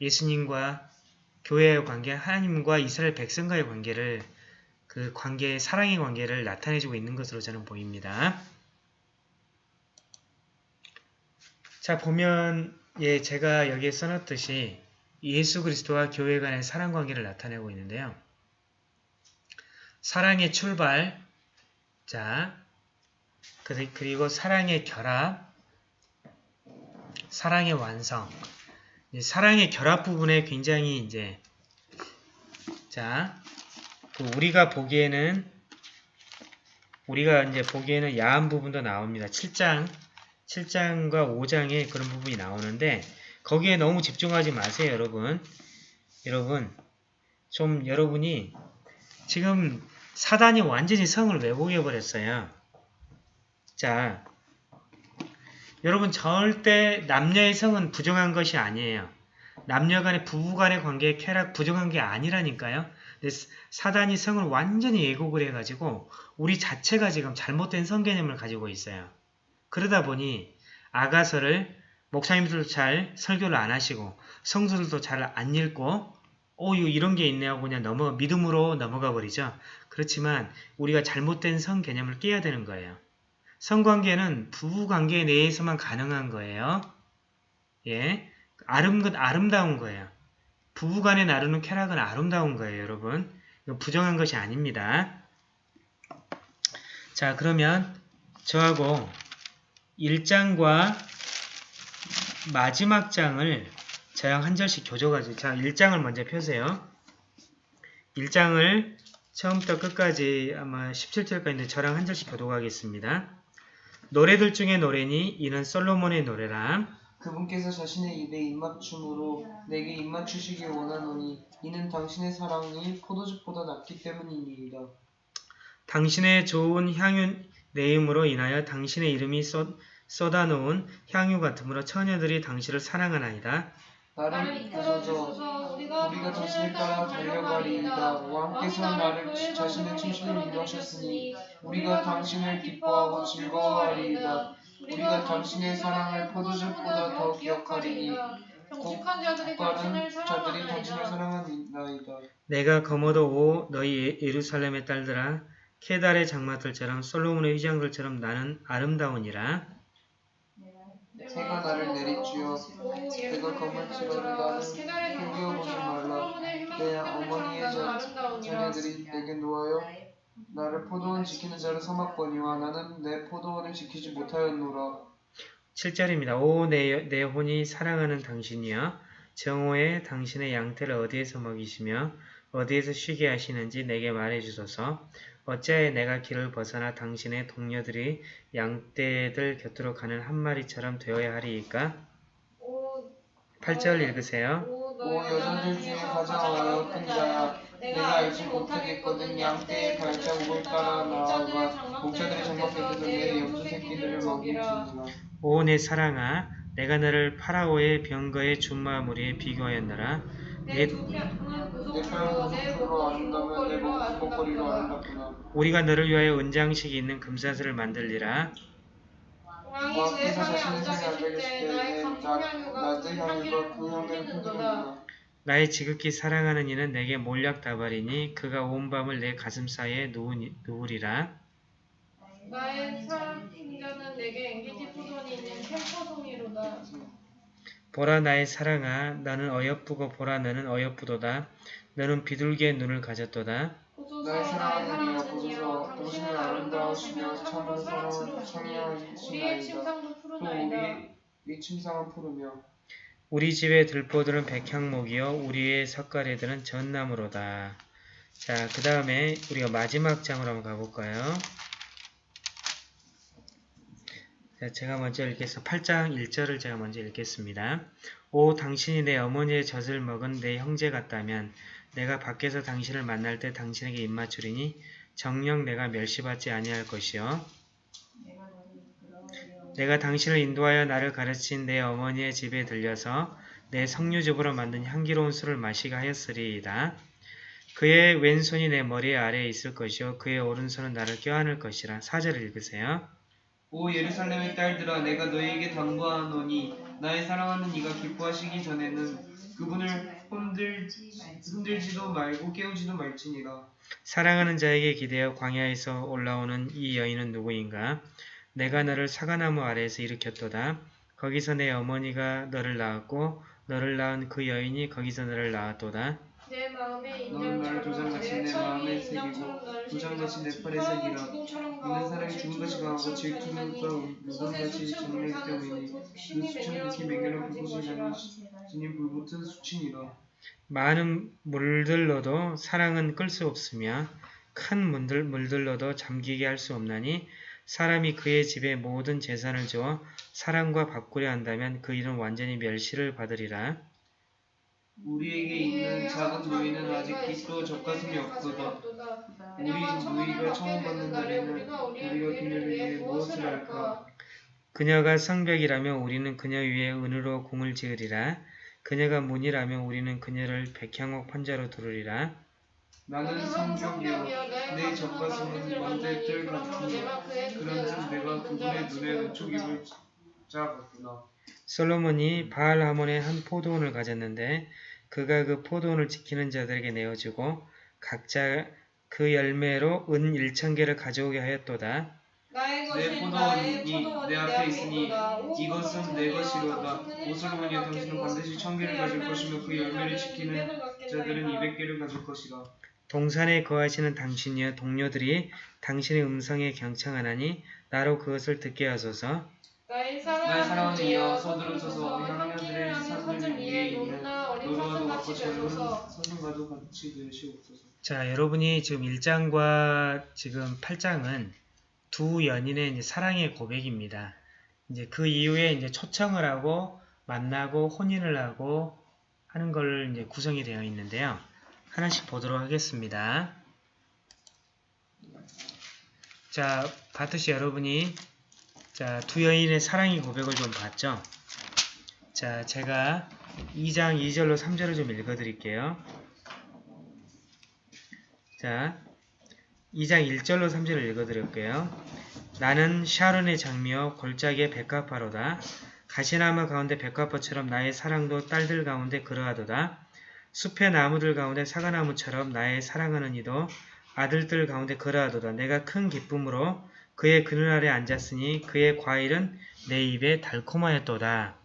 예수님과 교회의 관계, 하나님과 이스라엘 백성과의 관계를 그 관계, 사랑의 관계를 나타내주고 있는 것으로 저는 보입니다. 자, 보면, 예, 제가 여기에 써놨듯이 예수 그리스도와 교회 간의 사랑 관계를 나타내고 있는데요. 사랑의 출발, 자, 그리- 그리고 사랑의 결합, 사랑의 완성. 이 사랑의 결합 부분에 굉장히 이제, 자, 그 우리가 보기에는, 우리가 이제 보기에는 야한 부분도 나옵니다. 7장, 7장과 5장에 그런 부분이 나오는데 거기에 너무 집중하지 마세요, 여러분. 여러분 좀 여러분이 지금 사단이 완전히 성을 왜곡해 버렸어요. 자, 여러분 절대 남녀의 성은 부정한 것이 아니에요. 남녀 간의 부부 간의 관계의 쾌락 부정한 게 아니라니까요. 사단이 성을 완전히 왜곡을 해가지고 우리 자체가 지금 잘못된 성 개념을 가지고 있어요. 그러다 보니 아가서를 목사님들도 잘 설교를 안 하시고 성수들도 잘 안 읽고 오 이런 게 있네 하고 그냥 넘어 믿음으로 넘어가 버리죠. 그렇지만 우리가 잘못된 성 개념을 깨야 되는 거예요. 성관계는 부부관계 내에서만 가능한 거예요. 예, 아름, 아름다운 거예요. 부부간에 나누는 쾌락은 아름다운 거예요, 여러분. 부정한 것이 아닙니다. 자, 그러면 저하고 1장과 마지막 장을 저랑 한 절씩 교조가지고 자, 1장을 먼저 펴세요. 1장을 처음부터 끝까지 아마 17절까지인데 저랑 한 절씩 교도하겠습니다. 노래들 중에 노래니 이는 솔로몬의 노래라. 그분께서 자신의 입에 입맞춤으로 내게 입맞추시기 원하노니 이는 당신의 사랑이 포도즙보다 낫기 때문이니이다. 당신의 좋은 향유 내음으로 인하여 당신의 이름이 쏟, 쏟아놓은 향유 같으므로 처녀들이 당신을 사랑하나이다. 나를 이끌어주소서 우리가 당신을 따라 달려가리이다. 왕께서 나를 자신의 침실로 인도하셨으니 우리가 당신을 기뻐하고 즐거워하리이다. 우리가 당신의 사랑을 포도즙보다 더 기억하리니 정직한 자들이 당신을 자들이 당신을 사랑하나이다. 사랑하나이다. 내가 거머도 오 너희 예- 예루살렘의 딸들아 케달의 장마들처럼 솔로몬의 휘장들처럼 나는 아름다우니라. 새가 나를 내리쬐어 내가 거물치러를 나는 힘겨워보지 말라. 내 어머니의 자, 자녀들이 내게 놓아요 나를 포도원 지키는 자로 삼았거니와 나는 내 포도원을 지키지 못하였노라. 7절입니다. 오 내 내 혼이 사랑하는 당신이여 정오에 당신의 양떼를 어디에서 먹이시며 어디에서 쉬게 하시는지 내게 말해 주소서. 어찌하여 내가 길을 벗어나 당신의 동료들이 양떼들 곁으로 가는 한 마리처럼 되어야 하리이까? 8절 읽으세요. 오 여자들 중에 가장 어여쁜 자야 내가 알지 못하겠거든 양떼의 발자국을 따라 나아가 목자들의 장막 곁에서 내 염소 새끼들을 먹일지니라. 오 내 사랑아 내가 너를 파라오의 병거의 준마무리에 비교하였노라. 내내내 목걸이로 아름답구나. 우리가 너를 위하여 은장식이 있는 금사슬을 만들리라. 왕이 내 상에 앉아 계실 때 나의 계실 때 감성향유가 낮의 그 향유가 향기를 그 향을 풍기는도다. 풍기는구나. 나의 지극히 사랑하는 이는 내게 몰약 다발이니 그가 온 밤을 내 가슴 사이에 누우리라. 나의 사랑자는 내게 앵기지 포도원이 있는 캠퍼송이로다. 보라 나의 사랑아 너는 어여쁘고 보라 너는 어여쁘도다. 너는 비둘기의 눈을 가졌도다. 나의 나의 사랑하는 이여 사랑하는 이여 보소서 당신은 아름다우시며 우리의 사랑하시나이다. 침상도 또 푸르나이다. 우리 이 침상은 푸르며 우리 집의 들보들은 백향목이요 우리의 석가래들은 전나무로다. 자, 그 다음에 우리가 마지막 장으로 한번 가볼까요? 자, 제가 먼저 읽겠습니다. 8장 1절을 제가 먼저 읽겠습니다. 오 당신이 내 어머니의 젖을 먹은 내 형제 같다면 내가 밖에서 당신을 만날 때 당신에게 입맞추리니 정녕 내가 멸시받지 아니할 것이요 내가 당신을 인도하여 나를 가르친 내 어머니의 집에 들려서 내 석류즙으로 만든 향기로운 술을 마시게 하였으리이다. 그의 왼손이 내 머리 아래에 있을 것이요 그의 오른손은 나를 껴안을 것이라. 사절을 읽으세요. 오 예루살렘의 딸들아 내가 너희에게 당부하노니 나의 사랑하는 이가 기뻐하시기 전에는 그분을 흔들, 흔들지도 말고 깨우지도 말지니라 사랑하는 자에게 기대어 광야에서 올라오는 이 여인은 누구인가? 내가 너를 사과나무 아래에서 일으켰도다. 거기서 내 어머니가 너를 낳았고 너를 낳은 그 여인이 거기서 너를 낳았도다. 내 마음의 너는 나를 인장처럼 도장 같이 내 마음에 새기고 도장 같이 내 팔에 새기라. 있는 사람이 죽은 것이 강하고 질투가 우상같이 정리하기 때문이니. 그 수천 극히 맹렬한 불꽃을 향해 지닌 불붙은 수친이라. 많은 물들로도 사랑은 끌 수 없으며 큰 물들, 물들로도 잠기게 할 수 없나니 사람이 그의 집에 모든 재산을 주어 사랑과 바꾸려 한다면 그 일은 완전히 멸시를 받으리라. 우리에게 있는 작은 노예는 아직 빛도 젖가슴이 없도다. 우리 누이가 처음 받는 날에는 우리가 그녀를 위해 무엇을 할까? 그녀가 성벽이라면 우리는 그녀 위에 은으로 궁을 지으리라. 그녀가 문이라면 우리는 그녀를 백향옥 판자로 두르리라. 나는 성벽이여 내 젖가슴은 먼데들 같으니 그런즉 내가 그분의 눈에 왼쪽 입을 짜봤구나. 솔로몬이 바알 하몬의 한 포도원을 가졌는데 그가 그 포도원을 지키는 자들에게 내어주고 각자 그 열매로 은 일천 개를 가져오게 하였도다. 나의 내 포도원이 내 앞에 있으니. 이것은 내 것이로다. 오솔로몬이여 당신은 반드시 천 개를 가질 것이며 그 열매를 지키는 자들은 이백 개를 가질 것이라. 동산에 거하시는 당신이여 동료들이 당신의 음성에 경청하나니 나로 그것을 듣게 하소서. 나의 사랑하는 이여 서두르소서 하는 어린 노루와도 사슴같이 같고 젊은 되소서 사슴과도 같이 되시옵소서. 자, 여러분이 지금 1장과 지금 8장은 두 연인의 이제 사랑의 고백입니다. 이제 그 이후에 이제 초청을 하고 만나고 혼인을 하고 하는 걸 이제 구성이 되어 있는데요. 하나씩 보도록 하겠습니다. 자, 봤듯이 여러분이 자, 두 여인의 사랑의 고백을 좀 봤죠? 자, 제가 2장 2절로 3절을 좀 읽어 드릴게요. 자, 2장 1절로 3절을 읽어드릴게요. 나는 샤론의 장미여 골짜기의 백합화로다. 가시나무 가운데 백합화처럼 나의 사랑도 딸들 가운데 그러하도다. 숲의 나무들 가운데 사과나무처럼 나의 사랑하는 이도 아들들 가운데 그러하도다. 내가 큰 기쁨으로 그의 그늘 아래 앉았으니 그의 과일은 내 입에 달콤하였도다.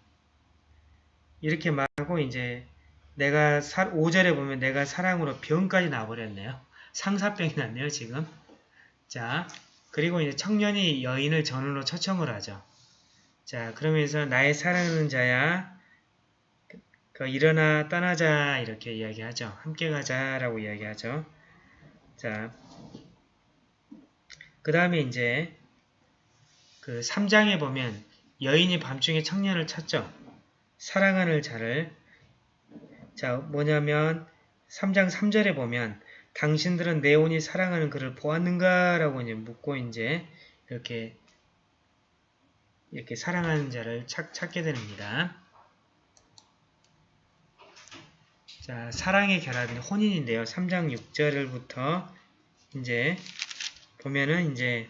이렇게 말하고 이제 내가 5절에 보면 내가 사랑으로 병까지 나버렸네요. 상사병이 났네요, 지금. 자, 그리고 이제 청년이 여인을 전으로 초청을 하죠. 자, 그러면서 나의 사랑하는 자야, 그, 그 일어나 떠나자 이렇게 이야기하죠. 함께 가자라고 이야기하죠. 자, 그 다음에 이제 그 3장에 보면 여인이 밤중에 청년을 찾죠. 사랑하는 자를 자, 뭐냐면 3장 3절에 보면 당신들은 내 온이 사랑하는 그를 보았는가? 라고 이제 묻고 이제 이렇게 이렇게 사랑하는 자를 찾, 찾게 됩니다. 자, 사랑의 결합인 혼인인데요. 3장 6절부터 이제 보면은 이제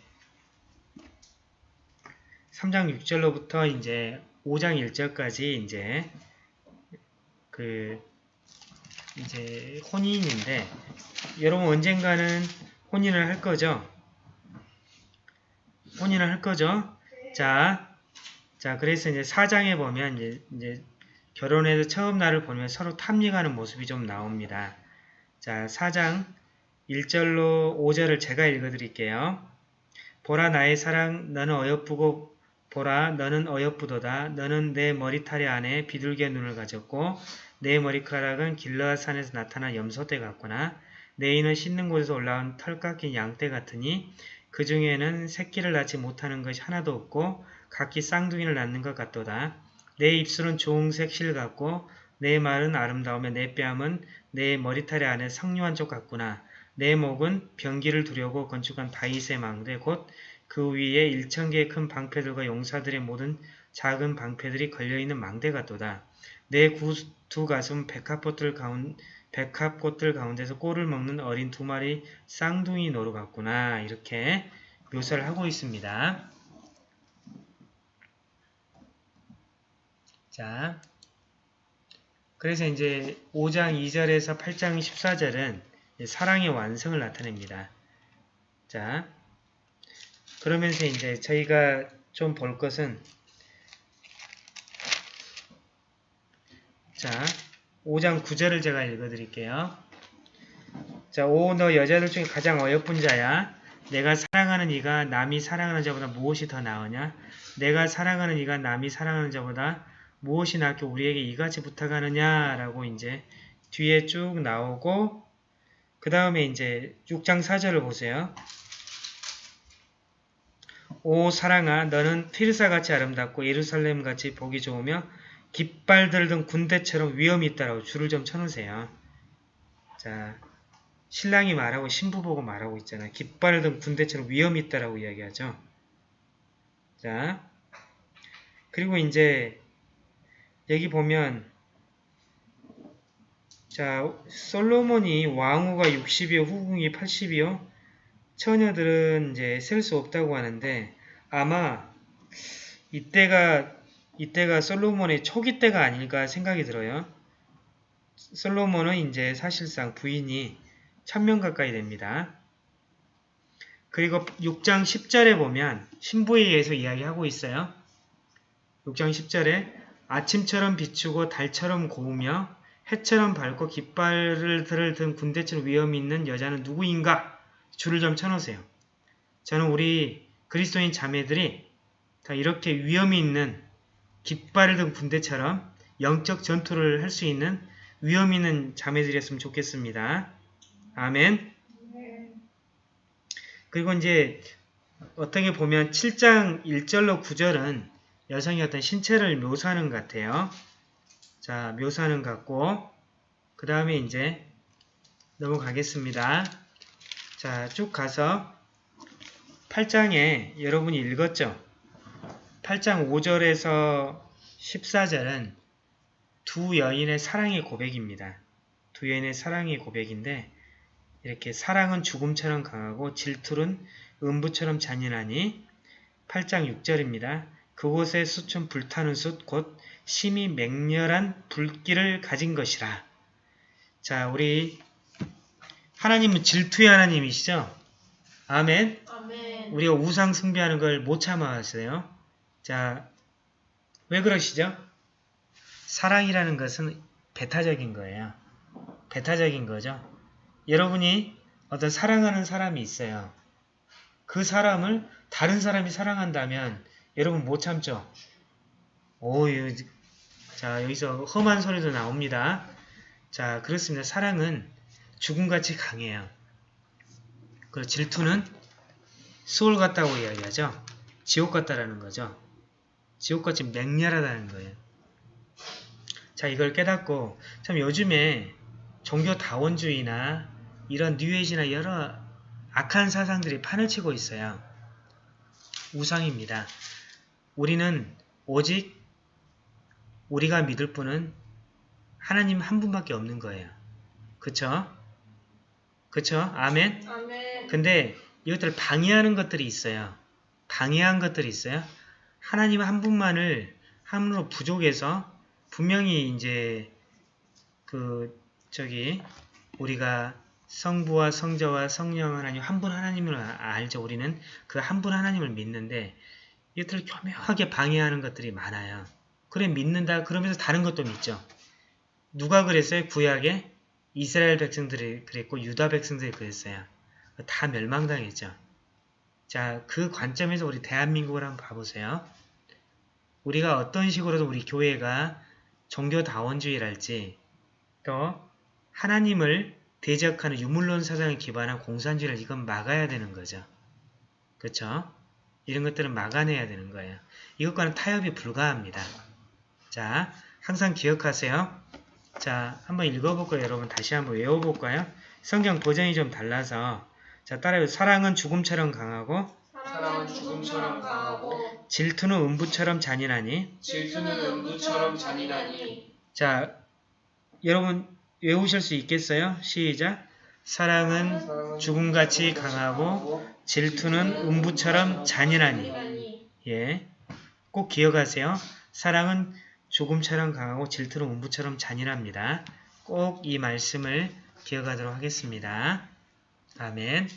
3장 6절로부터 이제 5장 1절까지 이제 그 이제 혼인인데 여러분 언젠가는 혼인을 할 거죠? 혼인을 할 거죠? 자, 자 그래서 이제 사장에 보면 이제, 이제 결혼해서 처음 날을 보면 서로 탐닉하는 모습이 좀 나옵니다. 자, 4장 1절로 5절을 제가 읽어드릴게요. 보라 나의 사랑 너는 어여쁘고 보라 너는 어여쁘도다 너는 내 머리털이 안에 비둘기의 눈을 가졌고 내 머리카락은 길라산에서 나타난 염소떼 같구나. 내 이는 씻는 곳에서 올라온 털 깎인 양떼 같으니 그 중에는 새끼를 낳지 못하는 것이 하나도 없고 각기 쌍둥이를 낳는 것 같도다. 내 입술은 좋은색 실 같고 내 말은 아름다우며 내 뺨은 내 머리털의 안에 성류한 쪽 같구나. 내 목은 병기를 두려고 건축한 다윗의 망대 곧 그 위에 일천 개의 큰 방패들과 용사들의 모든 작은 방패들이 걸려있는 망대 같도다. 내 두 가슴 백합꽃들 가운 백합꽃들 가운데서 꼴을 먹는 어린 두 마리 쌍둥이 노루 같구나 이렇게 묘사를 하고 있습니다. 자, 그래서 이제 5장 2절에서 8장 14절은 사랑의 완성을 나타냅니다. 자, 그러면서 이제 저희가 좀 볼 것은 자, 5장 9절을 제가 읽어드릴게요. 자, 오, 너 여자들 중에 가장 어여쁜 자야. 내가 사랑하는 이가 남이 사랑하는 자보다 무엇이 더 나으냐? 내가 사랑하는 이가 남이 사랑하는 자보다 무엇이 낫게 우리에게 이같이 부탁하느냐? 라고 이제 뒤에 쭉 나오고, 그 다음에 이제 6장 4절을 보세요. 오 사랑아 너는 티르사같이 아름답고 예루살렘같이 보기 좋으며 깃발 들던 군대처럼 위험이 있다라고 줄을 좀 쳐놓으세요. 자, 신랑이 말하고 신부 보고 말하고 있잖아요. 깃발을 든 군대처럼 위험이 있다라고 이야기하죠. 자, 그리고 이제 여기 보면 자, 솔로몬이 왕후가 60이요, 후궁이 80이요. 처녀들은 이제 셀 수 없다고 하는데 아마 이때가 이때가 솔로몬의 초기 때가 아닐까 생각이 들어요. 솔로몬은 이제 사실상 부인이 천명 가까이 됩니다. 그리고 6장 10절에 보면 신부에 의해서 이야기하고 있어요. 6장 10절에 아침처럼 비추고 달처럼 고우며 해처럼 밝고 깃발을 든 군대처럼 위험이 있는 여자는 누구인가? 줄을 좀 쳐놓으세요. 저는 우리 그리스도인 자매들이 다 이렇게 위험이 있는 깃발을 든 군대처럼 영적 전투를 할 수 있는 위험 있는 자매들이었으면 좋겠습니다. 아멘. 네. 그리고 이제 어떻게 보면 7장 1절로 9절은 여성의 어떤 신체를 묘사하는 것 같아요. 자, 묘사하는 것 같고 그 다음에 이제 넘어가겠습니다. 자, 쭉 가서 8장에 여러분이 읽었죠? 8장 5절에서 14절은 두 여인의 사랑의 고백입니다. 두 여인의 사랑의 고백인데 이렇게 사랑은 죽음처럼 강하고 질투는 음부처럼 잔인하니 8장 6절입니다. 그곳에 숯은 불타는 숯, 곧 심히 맹렬한 불길을 가진 것이라. 자, 우리 하나님은 질투의 하나님이시죠? 아멘. 아멘. 우리가 우상 숭배하는 걸 못 참아하세요. 자, 왜 그러시죠? 사랑이라는 것은 배타적인 거예요. 배타적인 거죠. 여러분이 어떤 사랑하는 사람이 있어요. 그 사람을 다른 사람이 사랑한다면 여러분 못 참죠? 오, 이- 자, 여기서 험한 소리도 나옵니다. 자, 그렇습니다. 사랑은 죽음같이 강해요. 그리고 질투는 수월 같다고 이야기하죠. 지옥 같다라는 거죠. 지옥같이 맹렬하다는 거예요. 자, 이걸 깨닫고 참 요즘에 종교 다원주의나 이런 뉴에이지나 여러 악한 사상들이 판을 치고 있어요. 우상입니다. 우리는 오직 우리가 믿을 분은 하나님 한 분밖에 없는 거예요. 그쵸? 그쵸? 아멘? 아멘. 근데 이것들을 방해하는 것들이 있어요. 방해한 것들이 있어요. 하나님 한 분만을 함으로 부족해서 분명히 이제 그 저기 우리가 성부와 성자와 성령 하나님 한 분 하나님을 아- 알죠. 우리는 그 한 분 하나님을 믿는데 이것들을 교묘하게 방해하는 것들이 많아요. 그래 믿는다 그러면서 다른 것도 믿죠. 누가 그랬어요? 구약에 이스라엘 백성들이 그랬고 유다 백성들이 그랬어요. 다 멸망당했죠. 자, 그 관점에서 우리 대한민국을 한번 봐보세요. 우리가 어떤 식으로도 우리 교회가 종교다원주의랄지 또 하나님을 대적하는 유물론 사상에 기반한 공산주의를 이건 막아야 되는 거죠. 그렇죠? 이런 것들은 막아내야 되는 거예요. 이것과는 타협이 불가합니다. 자, 항상 기억하세요. 자, 한번 읽어볼까요? 여러분 다시 한번 외워볼까요? 성경 버전이 좀 달라서 자, 따라요. 사랑은 죽음처럼 강하고 사랑은 죽음처럼 강하고 질투는 음부처럼 잔인하니 질투는 음부처럼 잔인하니 자, 여러분 외우실 수 있겠어요? 시작. 사랑은 죽음같이 강하고 질투는 음부처럼 잔인하니. 예, 꼭 기억하세요. 사랑은 죽음처럼 강하고 질투는 음부처럼 잔인합니다. 꼭 이 말씀을 기억하도록 하겠습니다. 아멘.